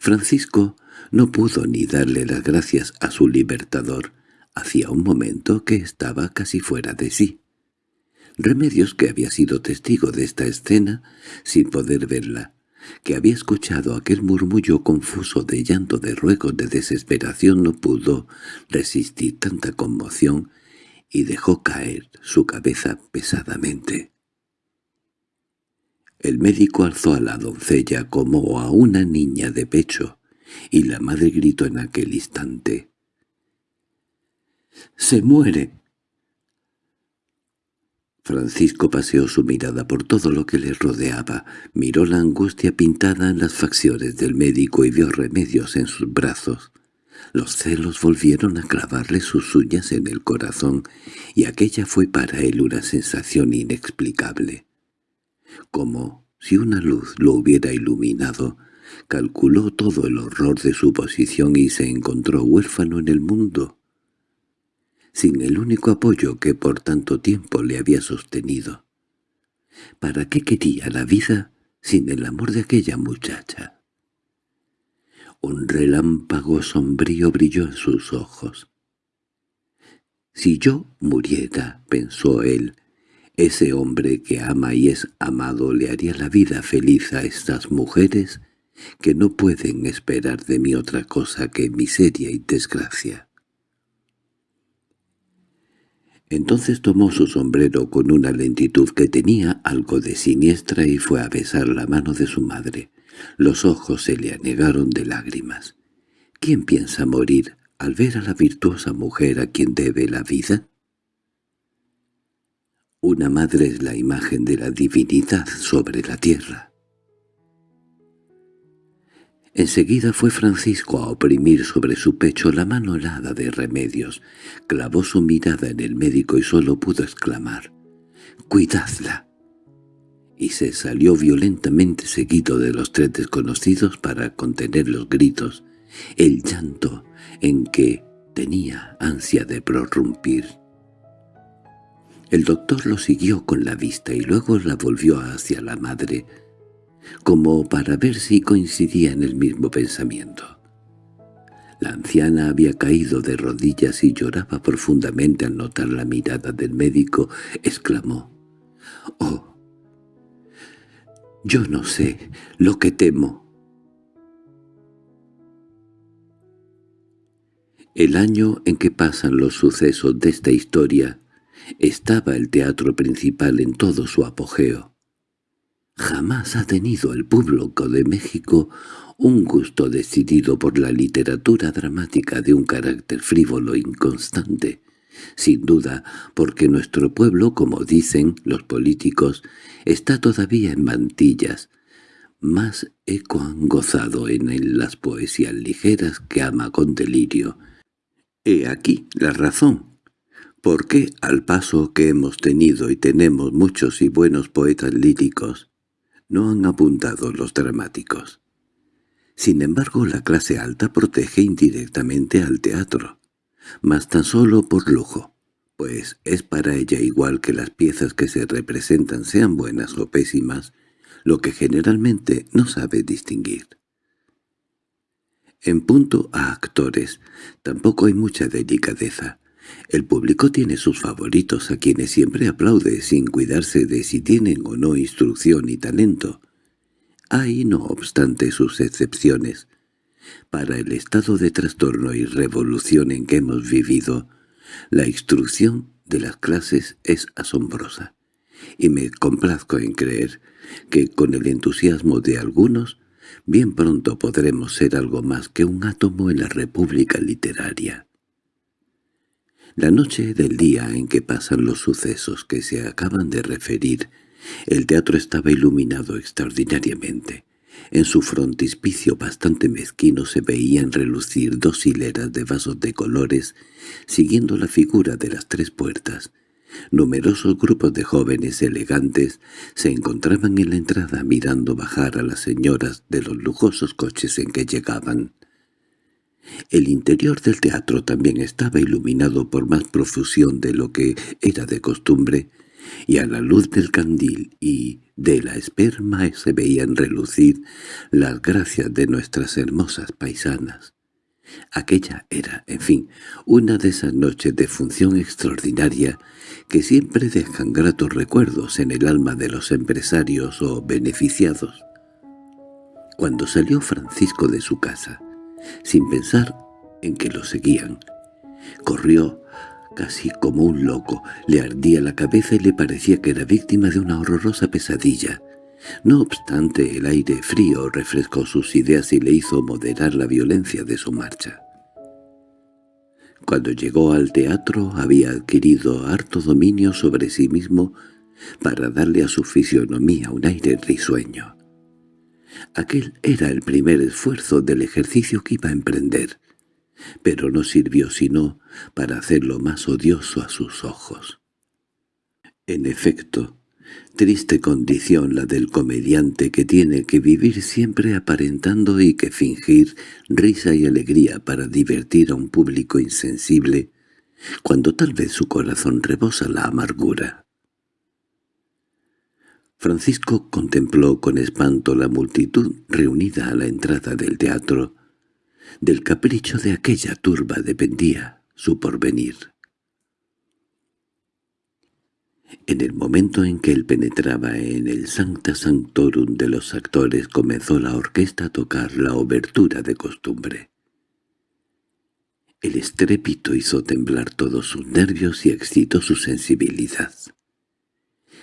Francisco no pudo ni darle las gracias a su libertador, Hacía un momento que estaba casi fuera de sí. Remedios, que había sido testigo de esta escena, sin poder verla, que había escuchado aquel murmullo confuso de llanto, de ruego, de desesperación, no pudo resistir tanta conmoción y dejó caer su cabeza pesadamente. El médico alzó a la doncella como a una niña de pecho, y la madre gritó en aquel instante. —¡Se muere! Francisco paseó su mirada por todo lo que le rodeaba, miró la angustia pintada en las facciones del médico y vio remedios en sus brazos. Los celos volvieron a clavarle sus uñas en el corazón, y aquella fue para él una sensación inexplicable. Como si una luz lo hubiera iluminado, calculó todo el horror de su posición y se encontró huérfano en el mundo sin el único apoyo que por tanto tiempo le había sostenido. ¿Para qué quería la vida sin el amor de aquella muchacha? Un relámpago sombrío brilló en sus ojos. «Si yo muriera», pensó él, «ese hombre que ama y es amado le haría la vida feliz a estas mujeres que no pueden esperar de mí otra cosa que miseria y desgracia». Entonces tomó su sombrero con una lentitud que tenía algo de siniestra y fue a besar la mano de su madre. Los ojos se le anegaron de lágrimas. ¿Quién piensa morir al ver a la virtuosa mujer a quien debe la vida? Una madre es la imagen de la divinidad sobre la tierra. Enseguida fue Francisco a oprimir sobre su pecho la mano helada de remedios. Clavó su mirada en el médico y solo pudo exclamar, «¡Cuidadla!» y se salió violentamente seguido de los tres desconocidos para contener los gritos, el llanto en que tenía ansia de prorrumpir. El doctor lo siguió con la vista y luego la volvió hacia la madre, como para ver si coincidía en el mismo pensamiento. La anciana había caído de rodillas y lloraba profundamente al notar la mirada del médico. Exclamó, «¡Oh! Yo no sé lo que temo». El año en que pasan los sucesos de esta historia estaba el teatro principal en todo su apogeo. Jamás ha tenido el público de México un gusto decidido por la literatura dramática de un carácter frívolo e inconstante, sin duda porque nuestro pueblo, como dicen los políticos, está todavía en mantillas. Más eco han gozado en él las poesías ligeras que ama con delirio. He aquí la razón. ¿Por qué, al paso que hemos tenido y tenemos muchos y buenos poetas líricos, no han apuntado los dramáticos. Sin embargo, la clase alta protege indirectamente al teatro, mas tan solo por lujo, pues es para ella igual que las piezas que se representan sean buenas o pésimas, lo que generalmente no sabe distinguir. En punto a actores, tampoco hay mucha delicadeza, el público tiene sus favoritos a quienes siempre aplaude sin cuidarse de si tienen o no instrucción y talento. Hay, no obstante, sus excepciones. Para el estado de trastorno y revolución en que hemos vivido, la instrucción de las clases es asombrosa, y me complazco en creer que con el entusiasmo de algunos, bien pronto podremos ser algo más que un átomo en la república literaria. La noche del día en que pasan los sucesos que se acaban de referir, el teatro estaba iluminado extraordinariamente. En su frontispicio bastante mezquino se veían relucir dos hileras de vasos de colores, siguiendo la figura de las tres puertas. Numerosos grupos de jóvenes elegantes se encontraban en la entrada mirando bajar a las señoras de los lujosos coches en que llegaban. El interior del teatro también estaba iluminado por más profusión de lo que era de costumbre, y a la luz del candil y de la esperma se veían relucir las gracias de nuestras hermosas paisanas. Aquella era, en fin, una de esas noches de función extraordinaria que siempre dejan gratos recuerdos en el alma de los empresarios o beneficiados. Cuando salió Francisco de su casa, sin pensar en que lo seguían. Corrió casi como un loco, le ardía la cabeza y le parecía que era víctima de una horrorosa pesadilla. No obstante, el aire frío refrescó sus ideas y le hizo moderar la violencia de su marcha. Cuando llegó al teatro había adquirido harto dominio sobre sí mismo para darle a su fisionomía un aire risueño. Aquel era el primer esfuerzo del ejercicio que iba a emprender, pero no sirvió sino para hacerlo más odioso a sus ojos. En efecto, triste condición la del comediante que tiene que vivir siempre aparentando y que fingir risa y alegría para divertir a un público insensible, cuando tal vez su corazón rebosa la amargura. Francisco contempló con espanto la multitud reunida a la entrada del teatro. Del capricho de aquella turba dependía su porvenir. En el momento en que él penetraba en el Sancta Sanctorum de los actores comenzó la orquesta a tocar la obertura de costumbre. El estrépito hizo temblar todos sus nervios y excitó su sensibilidad.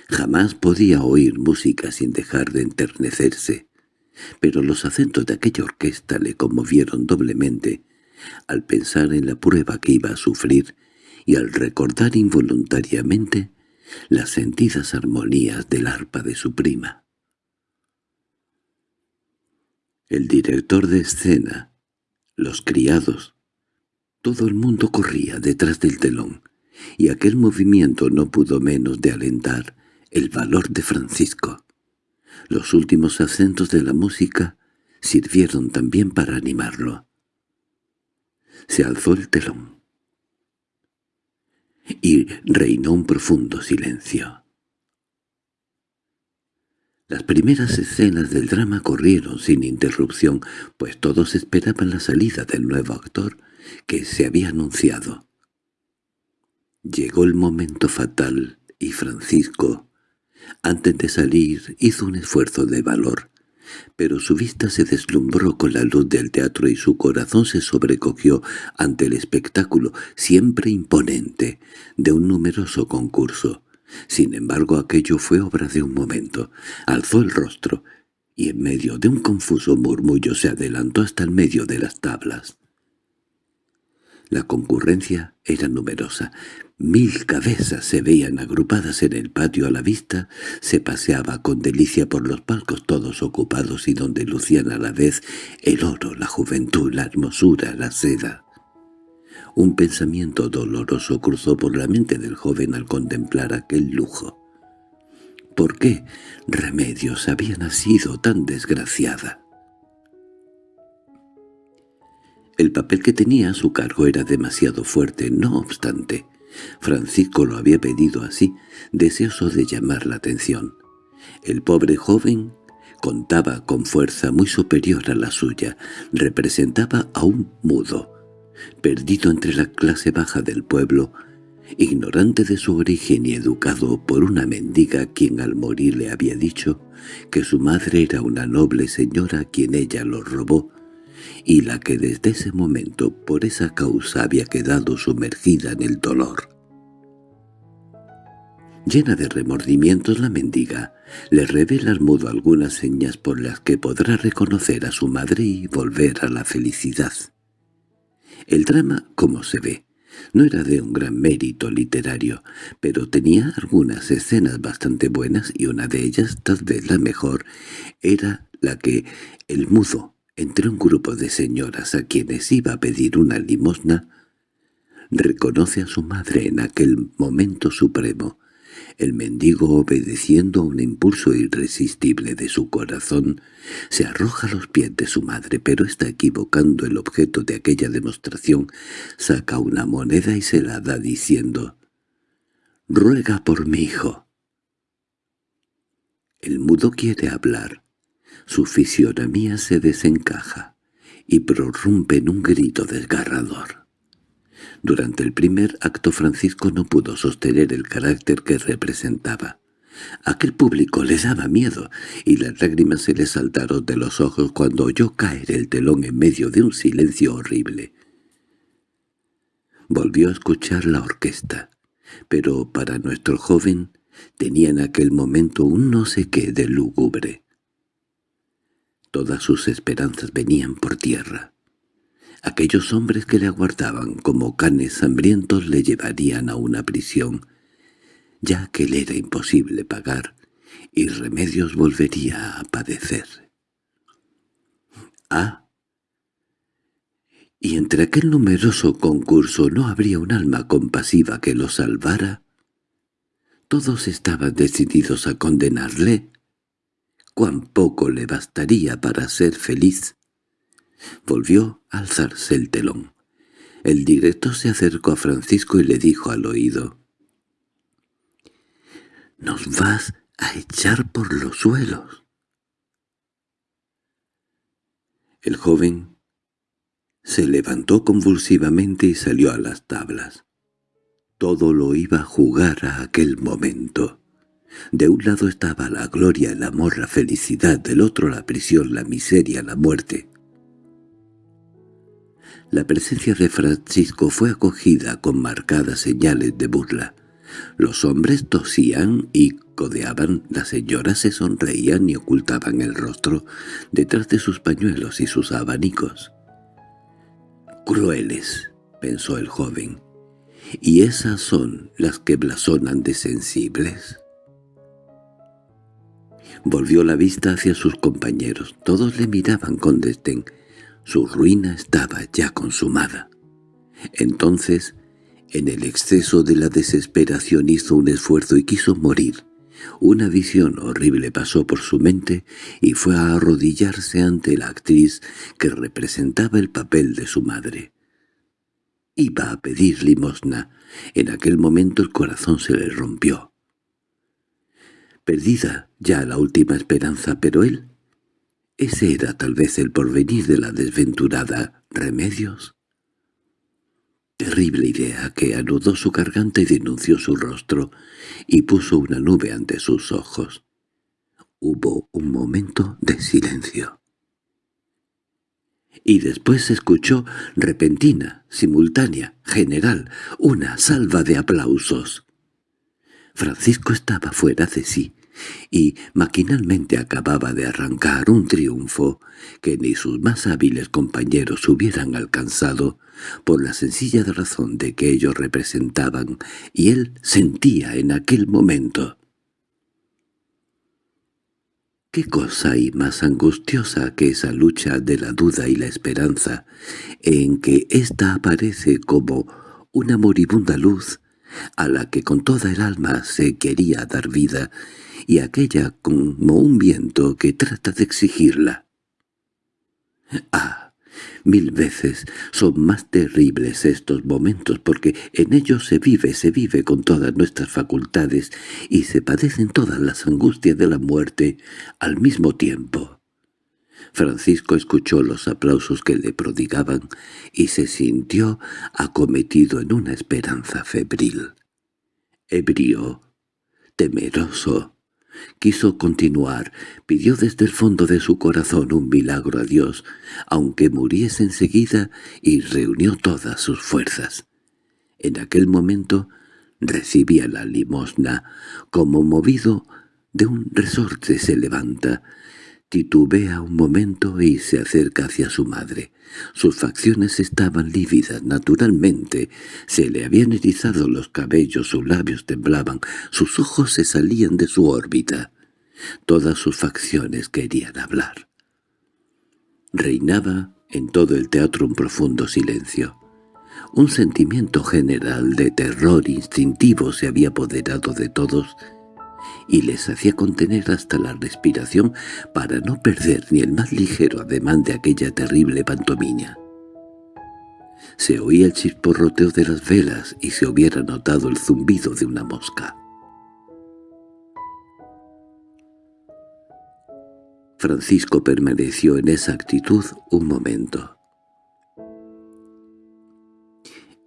Jamás podía oír música sin dejar de enternecerse, pero los acentos de aquella orquesta le conmovieron doblemente al pensar en la prueba que iba a sufrir y al recordar involuntariamente las sentidas armonías del arpa de su prima. El director de escena, los criados, todo el mundo corría detrás del telón, y aquel movimiento no pudo menos de alentar el valor de Francisco. Los últimos acentos de la música sirvieron también para animarlo. Se alzó el telón. Y reinó un profundo silencio. Las primeras escenas del drama corrieron sin interrupción, pues todos esperaban la salida del nuevo actor que se había anunciado. Llegó el momento fatal y Francisco, antes de salir hizo un esfuerzo de valor, pero su vista se deslumbró con la luz del teatro y su corazón se sobrecogió ante el espectáculo, siempre imponente, de un numeroso concurso. Sin embargo aquello fue obra de un momento. Alzó el rostro, y en medio de un confuso murmullo se adelantó hasta el medio de las tablas. La concurrencia era numerosa. Mil cabezas se veían agrupadas en el patio a la vista, se paseaba con delicia por los palcos todos ocupados y donde lucían a la vez el oro, la juventud, la hermosura, la seda. Un pensamiento doloroso cruzó por la mente del joven al contemplar aquel lujo. ¿Por qué Remedios había nacido tan desgraciada? El papel que tenía a su cargo era demasiado fuerte, no obstante. Francisco lo había pedido así, deseoso de llamar la atención. El pobre joven contaba con fuerza muy superior a la suya, representaba a un mudo, perdido entre la clase baja del pueblo, ignorante de su origen y educado por una mendiga quien al morir le había dicho que su madre era una noble señora a quien ella lo robó y la que desde ese momento por esa causa había quedado sumergida en el dolor. Llena de remordimientos la mendiga, le revela al mudo algunas señas por las que podrá reconocer a su madre y volver a la felicidad. El drama, como se ve, no era de un gran mérito literario, pero tenía algunas escenas bastante buenas y una de ellas, tal vez la mejor, era la que el mudo entre un grupo de señoras a quienes iba a pedir una limosna, reconoce a su madre en aquel momento supremo. El mendigo, obedeciendo a un impulso irresistible de su corazón, se arroja a los pies de su madre, pero está equivocando el objeto de aquella demostración. Saca una moneda y se la da diciendo, «Ruega por mi hijo». El mudo quiere hablar, su fisionomía se desencaja y prorrumpe en un grito desgarrador. Durante el primer acto Francisco no pudo sostener el carácter que representaba. Aquel público le daba miedo, y las lágrimas se le saltaron de los ojos cuando oyó caer el telón en medio de un silencio horrible. Volvió a escuchar la orquesta, pero para nuestro joven tenía en aquel momento un no sé qué de lúgubre. Todas sus esperanzas venían por tierra. Aquellos hombres que le aguardaban como canes hambrientos le llevarían a una prisión. ya que le era imposible pagar, y Remedios volvería a padecer. Ah, y entre aquel numeroso concurso no habría un alma compasiva que lo salvara. Todos estaban decididos a condenarle. Cuán poco le bastaría para ser feliz. Volvió a alzarse el telón. El director se acercó a Francisco y le dijo al oído, «Nos vas a echar por los suelos». El joven se levantó convulsivamente y salió a las tablas. Todo lo iba a jugar a aquel momento. De un lado estaba la gloria, el amor, la felicidad, del otro la prisión, la miseria, la muerte. La presencia de Francisco fue acogida con marcadas señales de burla. Los hombres tosían y codeaban, las señoras se sonreían y ocultaban el rostro detrás de sus pañuelos y sus abanicos. «Crueles», pensó el joven, «¿y esas son las que blasonan de sensibles?» Volvió la vista hacia sus compañeros. Todos le miraban con desdén. Su ruina estaba ya consumada. Entonces en el exceso de la desesperación hizo un esfuerzo y quiso morir. Una visión horrible pasó por su mente y fue a arrodillarse ante la actriz que representaba el papel de su madre. Iba a pedir limosna. En aquel momento el corazón se le rompió. Perdida ya la última esperanza, pero él... ¿Ese era tal vez el porvenir de la desventurada Remedios? Terrible idea que anudó su garganta y denunció su rostro, y puso una nube ante sus ojos. Hubo un momento de silencio. Y después se escuchó, repentina, simultánea, general, una salva de aplausos. Francisco estaba fuera de sí y maquinalmente acababa de arrancar un triunfo que ni sus más hábiles compañeros hubieran alcanzado por la sencilla razón de que ellos representaban y él sentía en aquel momento. ¿Qué cosa hay más angustiosa que esa lucha de la duda y la esperanza, en que ésta aparece como una moribunda luz a la que con toda el alma se quería dar vida y aquella como un viento que trata de exigirla. ¡Ah! Mil veces son más terribles estos momentos porque en ellos se vive, se vive con todas nuestras facultades y se padecen todas las angustias de la muerte al mismo tiempo. Francisco escuchó los aplausos que le prodigaban y se sintió acometido en una esperanza febril. Ebrio, temeroso, Quiso continuar, pidió desde el fondo de su corazón un milagro a Dios, aunque muriese enseguida, y reunió todas sus fuerzas. En aquel momento recibía la limosna, como movido de un resorte se levanta, titubea un momento y se acerca hacia su madre. Sus facciones estaban lívidas, naturalmente. Se le habían erizado los cabellos, sus labios temblaban, sus ojos se salían de su órbita. Todas sus facciones querían hablar. Reinaba en todo el teatro un profundo silencio. Un sentimiento general de terror instintivo se había apoderado de todos y les hacía contener hasta la respiración para no perder ni el más ligero ademán de aquella terrible pantomima. Se oía el chisporroteo de las velas y se hubiera notado el zumbido de una mosca. Francisco permaneció en esa actitud un momento.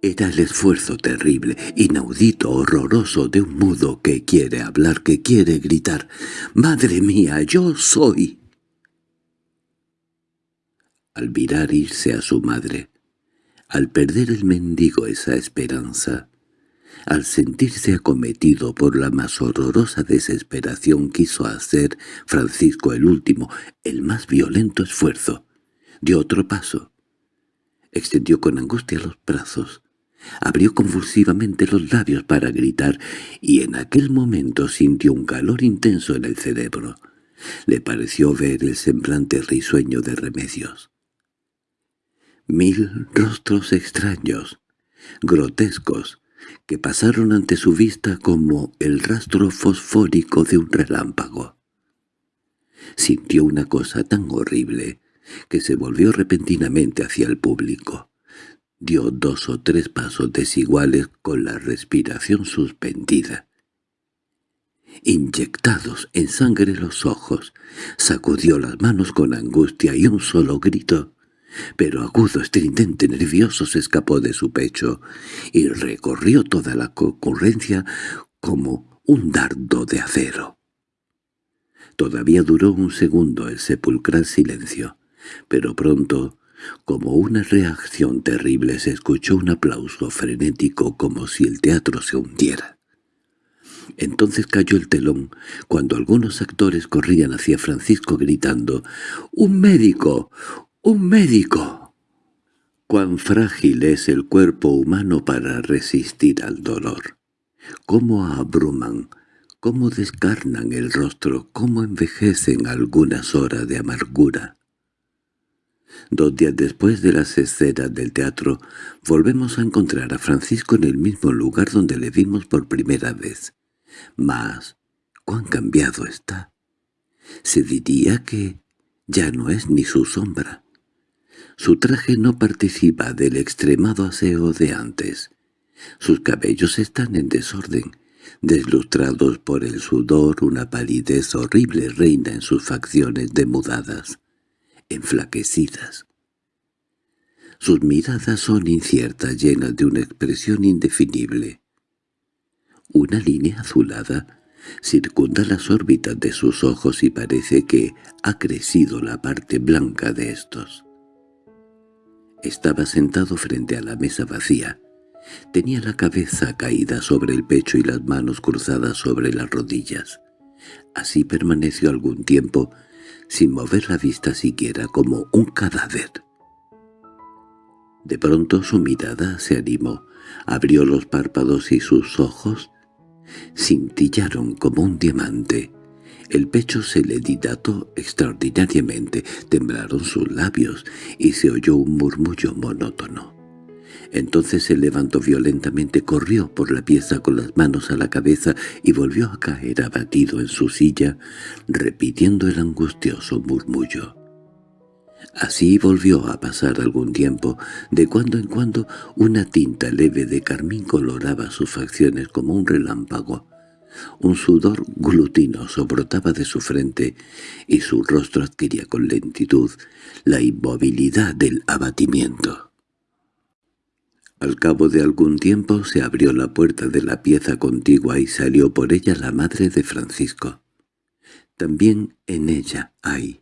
Era el esfuerzo terrible, inaudito, horroroso de un mudo que quiere hablar, que quiere gritar. «¡Madre mía, yo soy!» Al mirar irse a su madre, al perder el mendigo esa esperanza, al sentirse acometido por la más horrorosa desesperación quiso hacer Francisco el último, el más violento esfuerzo. Dio otro paso. Extendió con angustia los brazos Abrió convulsivamente los labios para gritar, y en aquel momento sintió un calor intenso en el cerebro. Le pareció ver el semblante risueño de Remedios. Mil rostros extraños, grotescos, que pasaron ante su vista como el rastro fosfórico de un relámpago. Sintió una cosa tan horrible que se volvió repentinamente hacia el público. Dio dos o tres pasos desiguales con la respiración suspendida. Inyectados en sangre los ojos, sacudió las manos con angustia y un solo grito, pero agudo, estridente, nervioso se escapó de su pecho y recorrió toda la concurrencia como un dardo de acero. Todavía duró un segundo el sepulcral silencio, pero pronto, como una reacción terrible, se escuchó un aplauso frenético como si el teatro se hundiera. Entonces cayó el telón, cuando algunos actores corrían hacia Francisco gritando «¡Un médico! ¡Un médico!». Cuán frágil es el cuerpo humano para resistir al dolor. Cómo abruman, cómo descarnan el rostro, cómo envejecen algunas horas de amargura. Dos días después de las escenas del teatro, volvemos a encontrar a Francisco en el mismo lugar donde le vimos por primera vez. Mas, cuán cambiado está. Se diría que ya no es ni su sombra. Su traje no participa del extremado aseo de antes. Sus cabellos están en desorden, deslustrados por el sudor, una palidez horrible reina en sus facciones demudadas, enflaquecidas. Sus miradas son inciertas, llenas de una expresión indefinible. Una línea azulada circunda las órbitas de sus ojos y parece que ha crecido la parte blanca de estos. Estaba sentado frente a la mesa vacía, Tenía la cabeza caída sobre el pecho y las manos cruzadas sobre las rodillas. Así permaneció algún tiempo, sin mover la vista siquiera como un cadáver. De pronto su mirada se animó, abrió los párpados y sus ojos cintillaron como un diamante. El pecho se le dilató extraordinariamente, temblaron sus labios y se oyó un murmullo monótono. Entonces se levantó violentamente, corrió por la pieza con las manos a la cabeza y volvió a caer abatido en su silla, repitiendo el angustioso murmullo. Así volvió a pasar algún tiempo. De cuando en cuando una tinta leve de carmín coloraba sus facciones como un relámpago. Un sudor glutinoso brotaba de su frente y su rostro adquiría con lentitud la inmovilidad del abatimiento. Al cabo de algún tiempo se abrió la puerta de la pieza contigua y salió por ella la madre de Francisco. También en ella hay.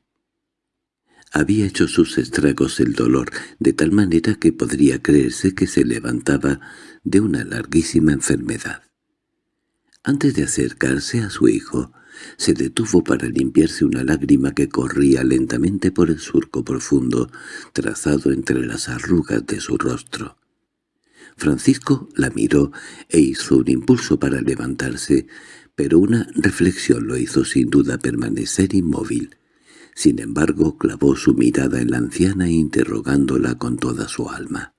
Había hecho sus estragos el dolor, de tal manera que podría creerse que se levantaba de una larguísima enfermedad. Antes de acercarse a su hijo, se detuvo para limpiarse una lágrima que corría lentamente por el surco profundo trazado entre las arrugas de su rostro. Francisco la miró e hizo un impulso para levantarse, pero una reflexión lo hizo sin duda permanecer inmóvil. Sin embargo, clavó su mirada en la anciana interrogándola con toda su alma.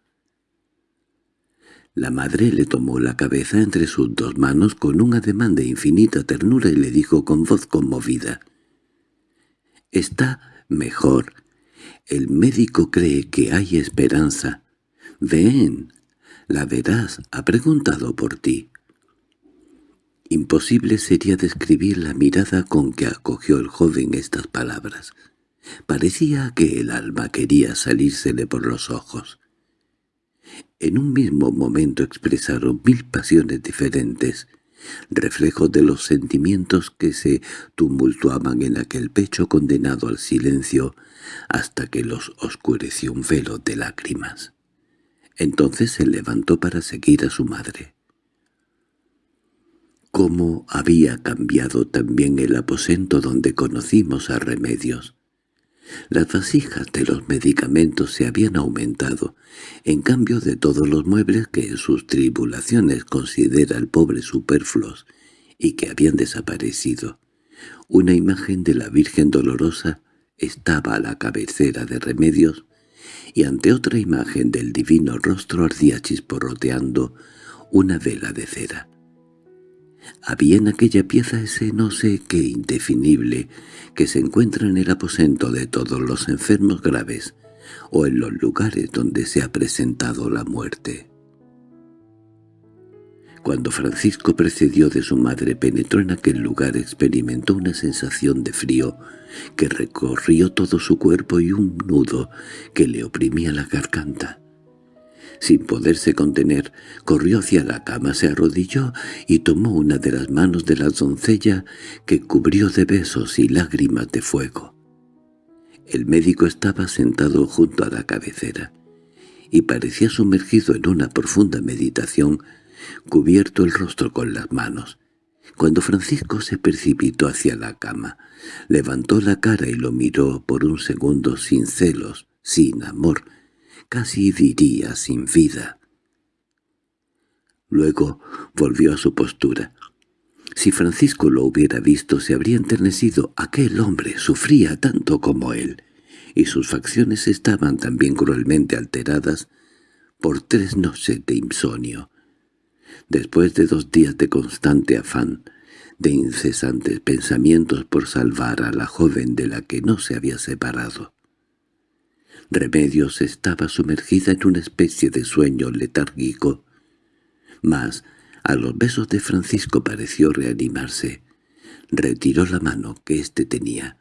La madre le tomó la cabeza entre sus dos manos con un ademán de infinita ternura y le dijo con voz conmovida, «Está mejor. El médico cree que hay esperanza. Ven, la verás, ha preguntado por ti. Imposible sería describir la mirada con que acogió el joven estas palabras. Parecía que el alma quería salírsele por los ojos. En un mismo momento expresaron mil pasiones diferentes, reflejo de los sentimientos que se tumultuaban en aquel pecho condenado al silencio hasta que los oscureció un velo de lágrimas. Entonces se levantó para seguir a su madre. Cómo había cambiado también el aposento donde conocimos a Remedios. Las vasijas de los medicamentos se habían aumentado, en cambio de todos los muebles que en sus tribulaciones considera el pobre superfluos y que habían desaparecido. Una imagen de la Virgen Dolorosa estaba a la cabecera de Remedios y ante otra imagen del divino rostro ardía chisporroteando una vela de cera. Había en aquella pieza ese no sé qué indefinible que se encuentra en el aposento de todos los enfermos graves o en los lugares donde se ha presentado la muerte. Cuando Francisco precedió de su madre penetró en aquel lugar experimentó una sensación de frío que recorrió todo su cuerpo y un nudo que le oprimía la garganta. Sin poderse contener, corrió hacia la cama, se arrodilló y tomó una de las manos de la doncella que cubrió de besos y lágrimas de fuego. El médico estaba sentado junto a la cabecera y parecía sumergido en una profunda meditación, cubierto el rostro con las manos. Cuando Francisco se precipitó hacia la cama, levantó la cara y lo miró por un segundo sin celos, sin amor, casi diría sin vida. Luego volvió a su postura. Si Francisco lo hubiera visto se habría enternecido. Aquel hombre sufría tanto como él, y sus facciones estaban también cruelmente alteradas por tres noches de insomnio. Después de dos días de constante afán, de incesantes pensamientos por salvar a la joven de la que no se había separado. Remedios estaba sumergida en una especie de sueño letárgico, mas a los besos de Francisco pareció reanimarse. Retiró la mano que éste tenía,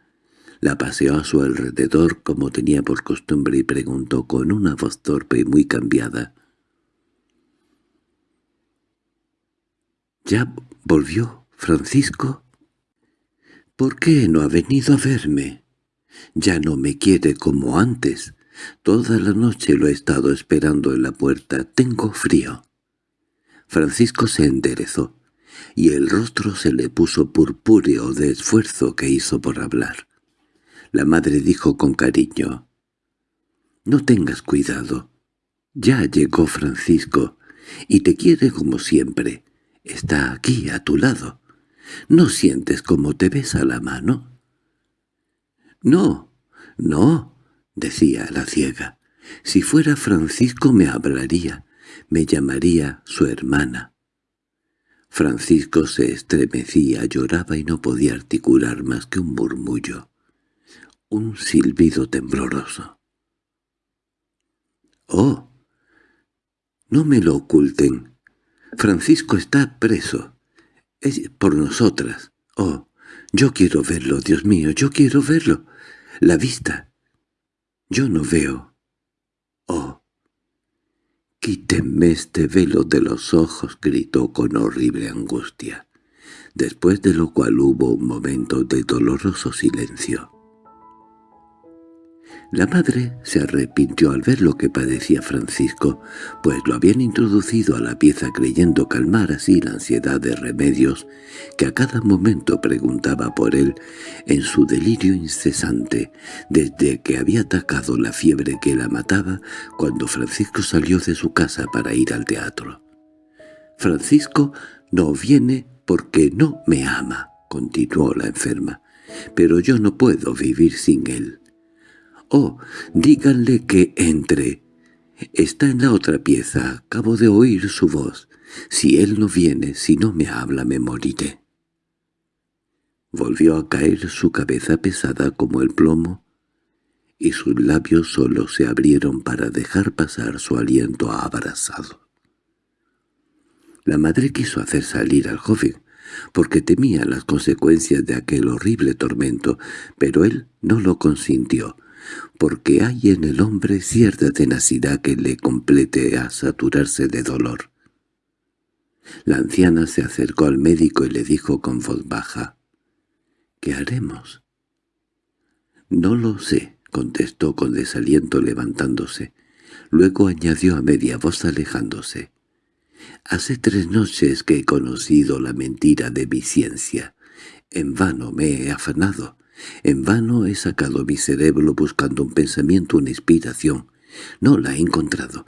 la paseó a su alrededor como tenía por costumbre y preguntó con una voz torpe y muy cambiada. —¿Ya volvió, Francisco? —¿Por qué no ha venido a verme? Ya no me quiere como antes. Toda la noche lo he estado esperando en la puerta. Tengo frío. Francisco se enderezó, y el rostro se le puso purpúreo de esfuerzo que hizo por hablar. La madre dijo con cariño, «No tengas cuidado. Ya llegó Francisco, y te quiere como siempre. Está aquí, a tu lado. ¿No sientes cómo te besa la mano?» «No, no», decía la ciega. «Si fuera Francisco me hablaría, me llamaría su hermana». Francisco se estremecía, lloraba y no podía articular más que un murmullo, un silbido tembloroso. «¡Oh! No me lo oculten. Francisco está preso. Es por nosotras. Oh, yo quiero verlo, Dios mío, yo quiero verlo. La vista, yo no veo. —¡Oh! —Quítenme este velo de los ojos —gritó con horrible angustia, después de lo cual hubo un momento de doloroso silencio. La madre se arrepintió al ver lo que padecía Francisco, pues lo habían introducido a la pieza creyendo calmar así la ansiedad de remedios que a cada momento preguntaba por él en su delirio incesante, desde que había atacado la fiebre que la mataba cuando Francisco salió de su casa para ir al teatro. «Francisco no viene porque no me ama», continuó la enferma, «pero yo no puedo vivir sin él». «Oh, díganle que entre. Está en la otra pieza, acabo de oír su voz. Si él no viene, si no me habla, me moriré». Volvió a caer su cabeza pesada como el plomo, y sus labios solo se abrieron para dejar pasar su aliento abrazado. La madre quiso hacer salir al joven, porque temía las consecuencias de aquel horrible tormento, pero él no lo consintió, porque hay en el hombre cierta tenacidad que le complete a saturarse de dolor. La anciana se acercó al médico y le dijo con voz baja, «¿Qué haremos?» «No lo sé», contestó con desaliento levantándose. Luego añadió a media voz alejándose. «Hace tres noches que he conocido la mentira de mi ciencia. En vano me he afanado. En vano he sacado mi cerebro buscando un pensamiento, una inspiración. No la he encontrado.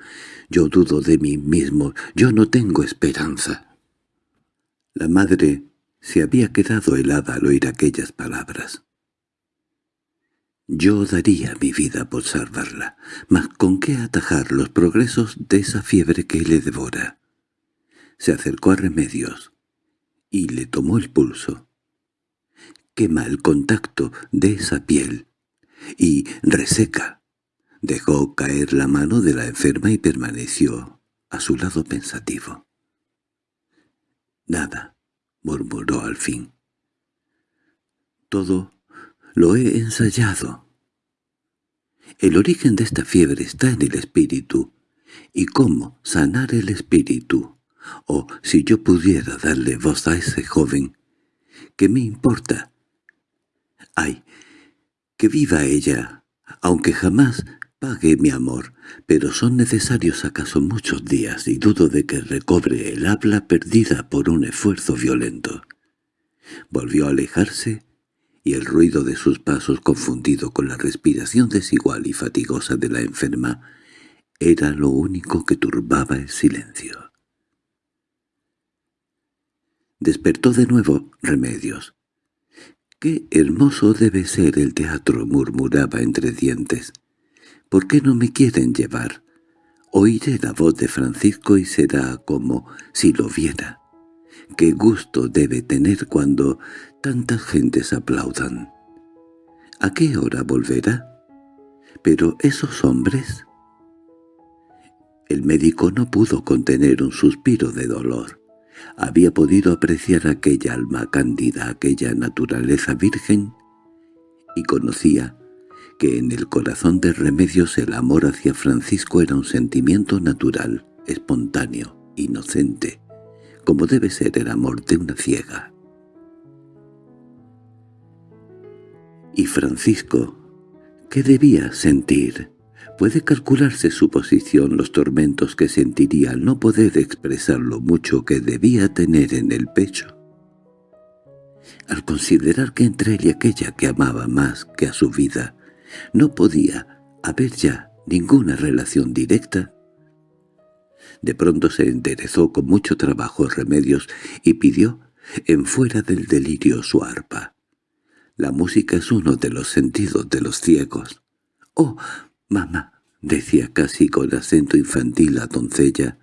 Yo dudo de mí mismo. Yo no tengo esperanza. La madre se había quedado helada al oír aquellas palabras. Yo daría mi vida por salvarla, mas ¿con qué atajar los progresos de esa fiebre que le devora? Se acercó a Remedios y le tomó el pulso. Quema el contacto de esa piel y reseca. Dejó caer la mano de la enferma y permaneció a su lado pensativo. Nada, murmuró al fin. Todo lo he ensayado. El origen de esta fiebre está en el espíritu. ¿Y cómo sanar el espíritu? O, si yo pudiera darle voz a ese joven, ¿qué me importa? ¡Ay! Que viva ella, aunque jamás pague mi amor, pero son necesarios acaso muchos días y dudo de que recobre el habla perdida por un esfuerzo violento. Volvió a alejarse y el ruido de sus pasos confundido con la respiración desigual y fatigosa de la enferma era lo único que turbaba el silencio. Despertó de nuevo Remedios. «¡Qué hermoso debe ser el teatro!» murmuraba entre dientes. ¿Por qué no me quieren llevar? Oiré la voz de Francisco y será como si lo viera. Qué gusto debe tener cuando tantas gentes aplaudan. ¿A qué hora volverá? Pero esos hombres... El médico no pudo contener un suspiro de dolor. Había podido apreciar aquella alma cándida, aquella naturaleza virgen, y conocía que en el corazón de Remedios el amor hacia Francisco era un sentimiento natural, espontáneo, inocente, como debe ser el amor de una ciega. Y Francisco, ¿qué debía sentir? Puede calcularse su posición, los tormentos que sentiría al no poder expresar lo mucho que debía tener en el pecho. Al considerar que entre él y aquella que amaba más que a su vida, no podía haber ya ninguna relación directa. De pronto se enderezó con mucho trabajo remedios y pidió, en fuera del delirio, su arpa. La música es uno de los sentidos de los ciegos. «Oh, mamá», decía casi con acento infantil la doncella,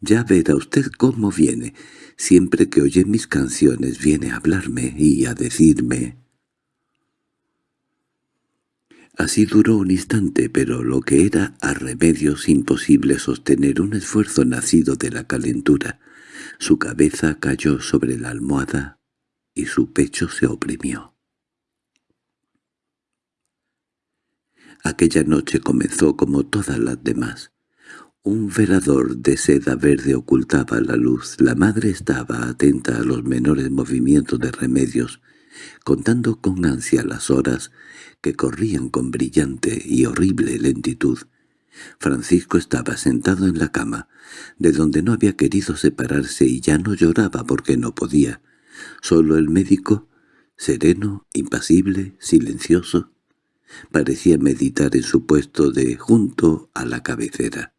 «ya verá usted cómo viene. Siempre que oye mis canciones viene a hablarme y a decirme...» Así duró un instante, pero lo que era a remedios imposible sostener un esfuerzo nacido de la calentura. Su cabeza cayó sobre la almohada y su pecho se oprimió. Aquella noche comenzó como todas las demás. Un velador de seda verde ocultaba la luz. La madre estaba atenta a los menores movimientos de remedios, contando con ansia las horas que corrían con brillante y horrible lentitud. Francisco estaba sentado en la cama, de donde no había querido separarse y ya no lloraba porque no podía. Solo el médico, sereno, impasible, silencioso, parecía meditar en su puesto de junto a la cabecera.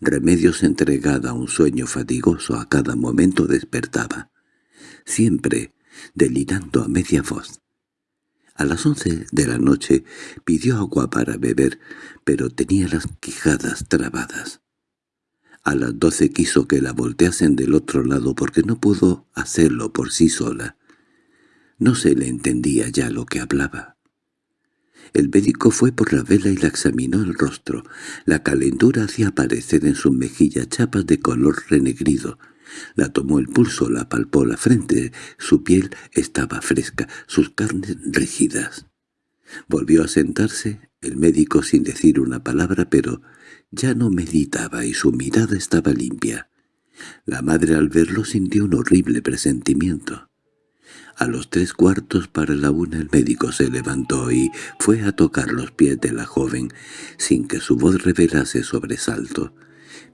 Remedios entregada a un sueño fatigoso a cada momento despertaba, siempre delirando a media voz. A las once de la noche pidió agua para beber, pero tenía las quijadas trabadas. A las doce quiso que la volteasen del otro lado porque no pudo hacerlo por sí sola. No se le entendía ya lo que hablaba. El médico fue por la vela y la examinó el rostro. La calentura hacía aparecer en su mejilla chapas de color renegrido, la tomó el pulso, la palpó la frente. Su piel estaba fresca, sus carnes rígidas. Volvió a sentarse, el médico sin decir una palabra, pero ya no meditaba y su mirada estaba limpia. La madre al verlo sintió un horrible presentimiento. A los tres cuartos para la una el médico se levantó y fue a tocar los pies de la joven, sin que su voz revelase sobresalto.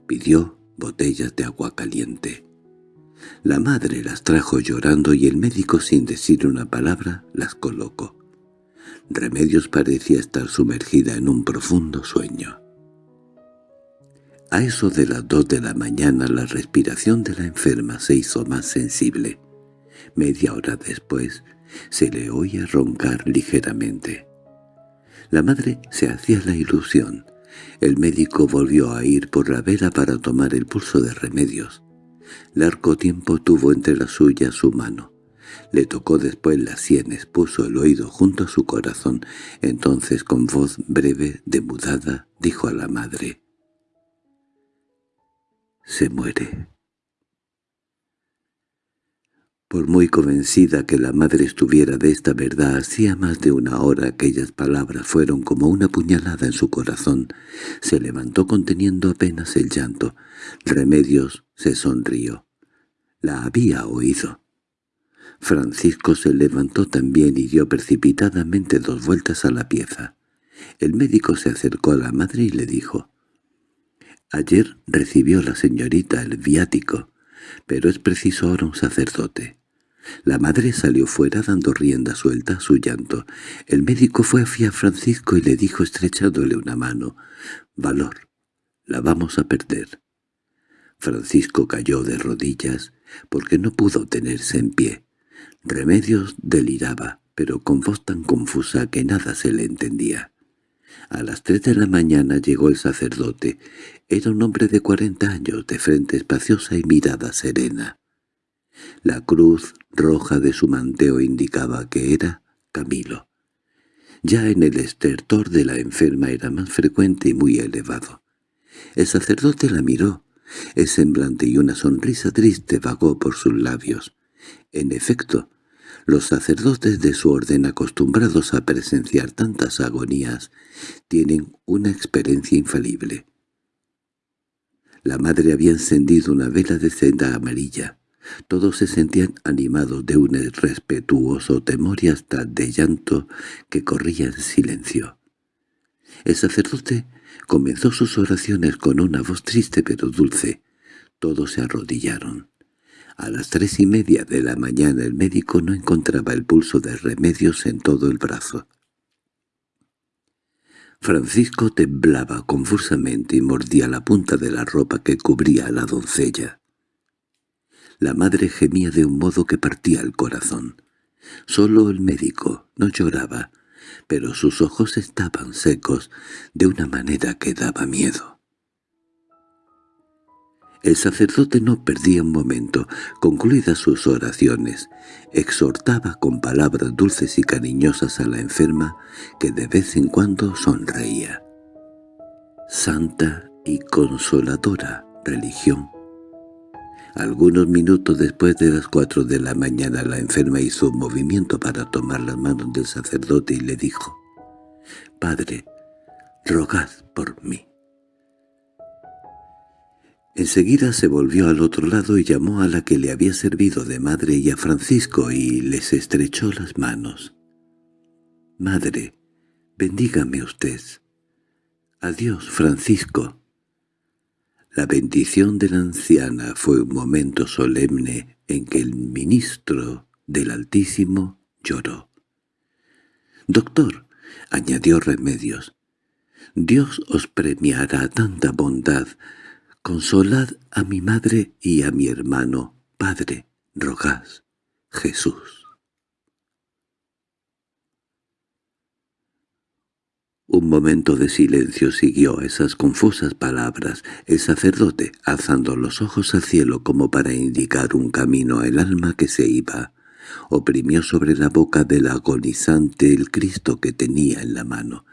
Pidió botellas de agua caliente. La madre las trajo llorando y el médico sin decir una palabra las colocó. Remedios parecía estar sumergida en un profundo sueño. A eso de las dos de la mañana la respiración de la enferma se hizo más sensible. Media hora después se le oía roncar ligeramente. La madre se hacía la ilusión. El médico volvió a ir por la vera para tomar el pulso de remedios. Largo tiempo tuvo entre las suyas su mano. Le tocó después las sienes, puso el oído junto a su corazón. Entonces con voz breve, demudada, dijo a la madre. «Se muere». Por muy convencida que la madre estuviera de esta verdad, hacía más de una hora aquellas palabras fueron como una puñalada en su corazón. Se levantó conteniendo apenas el llanto. Remedios se sonrió. La había oído. Francisco se levantó también y dio precipitadamente dos vueltas a la pieza. El médico se acercó a la madre y le dijo, «Ayer recibió la señorita el viático, pero es preciso ahora un sacerdote». La madre salió fuera dando rienda suelta a su llanto. El médico fue hacia Francisco y le dijo estrechándole una mano, «Valor, la vamos a perder». Francisco cayó de rodillas porque no pudo tenerse en pie. Remedios deliraba, pero con voz tan confusa que nada se le entendía. A las tres de la mañana llegó el sacerdote. Era un hombre de cuarenta años, de frente espaciosa y mirada serena. La cruz roja de su manteo indicaba que era Camilo. Ya en el estertor de la enferma era más frecuente y muy elevado. El sacerdote la miró. El semblante y una sonrisa triste vagó por sus labios. En efecto, los sacerdotes de su orden acostumbrados a presenciar tantas agonías tienen una experiencia infalible. La madre había encendido una vela de seda amarilla. Todos se sentían animados de un respetuoso temor y hasta de llanto que corría en silencio. El sacerdote comenzó sus oraciones con una voz triste pero dulce. Todos se arrodillaron. A las tres y media de la mañana el médico no encontraba el pulso de remedios en todo el brazo. Francisco temblaba confusamente y mordía la punta de la ropa que cubría a la doncella. La madre gemía de un modo que partía el corazón. Solo el médico no lloraba, pero sus ojos estaban secos de una manera que daba miedo. El sacerdote no perdía un momento. Concluidas sus oraciones, exhortaba con palabras dulces y cariñosas a la enferma, que de vez en cuando sonreía. Santa y consoladora religión. Algunos minutos después de las cuatro de la mañana la enferma hizo un movimiento para tomar las manos del sacerdote y le dijo, «Padre, rogad por mí». Enseguida se volvió al otro lado y llamó a la que le había servido de madre y a Francisco y les estrechó las manos. «Madre, bendígame usted». «Adiós, Francisco». La bendición de la anciana fue un momento solemne en que el ministro del Altísimo lloró. «Doctor», añadió Remedios, «Dios os premiará tanta bondad Consolad a mi madre y a mi hermano, Padre, rogad, Jesús. Un momento de silencio siguió esas confusas palabras. El sacerdote, alzando los ojos al cielo como para indicar un camino al alma que se iba, oprimió sobre la boca del agonizante el Cristo que tenía en la mano.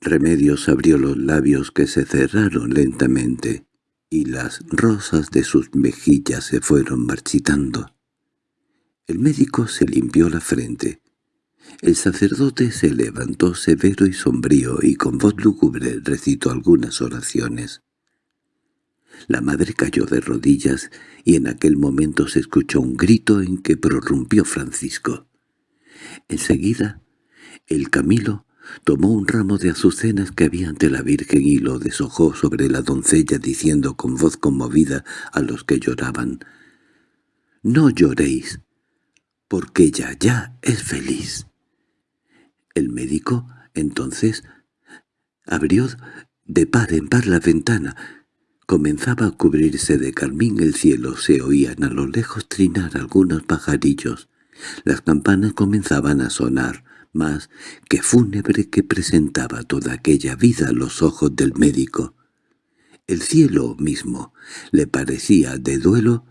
Remedios abrió los labios que se cerraron lentamente, y las rosas de sus mejillas se fueron marchitando. El médico se limpió la frente. El sacerdote se levantó severo y sombrío y con voz lúgubre recitó algunas oraciones. La madre cayó de rodillas y en aquel momento se escuchó un grito en que prorrumpió Francisco. Enseguida, el Camilo Tomó un ramo de azucenas que había ante la Virgen y lo deshojó sobre la doncella diciendo con voz conmovida a los que lloraban, «No lloréis, porque ella ya es feliz». El médico, entonces, abrió de par en par la ventana. Comenzaba a cubrirse de carmín el cielo, se oían a lo lejos trinar algunos pajarillos. Las campanas comenzaban a sonar, más que fúnebre que presentaba toda aquella vida a los ojos del médico. El cielo mismo le parecía de duelo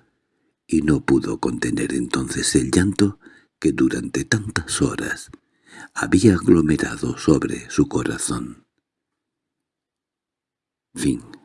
y no pudo contener entonces el llanto que durante tantas horas había aglomerado sobre su corazón. Fin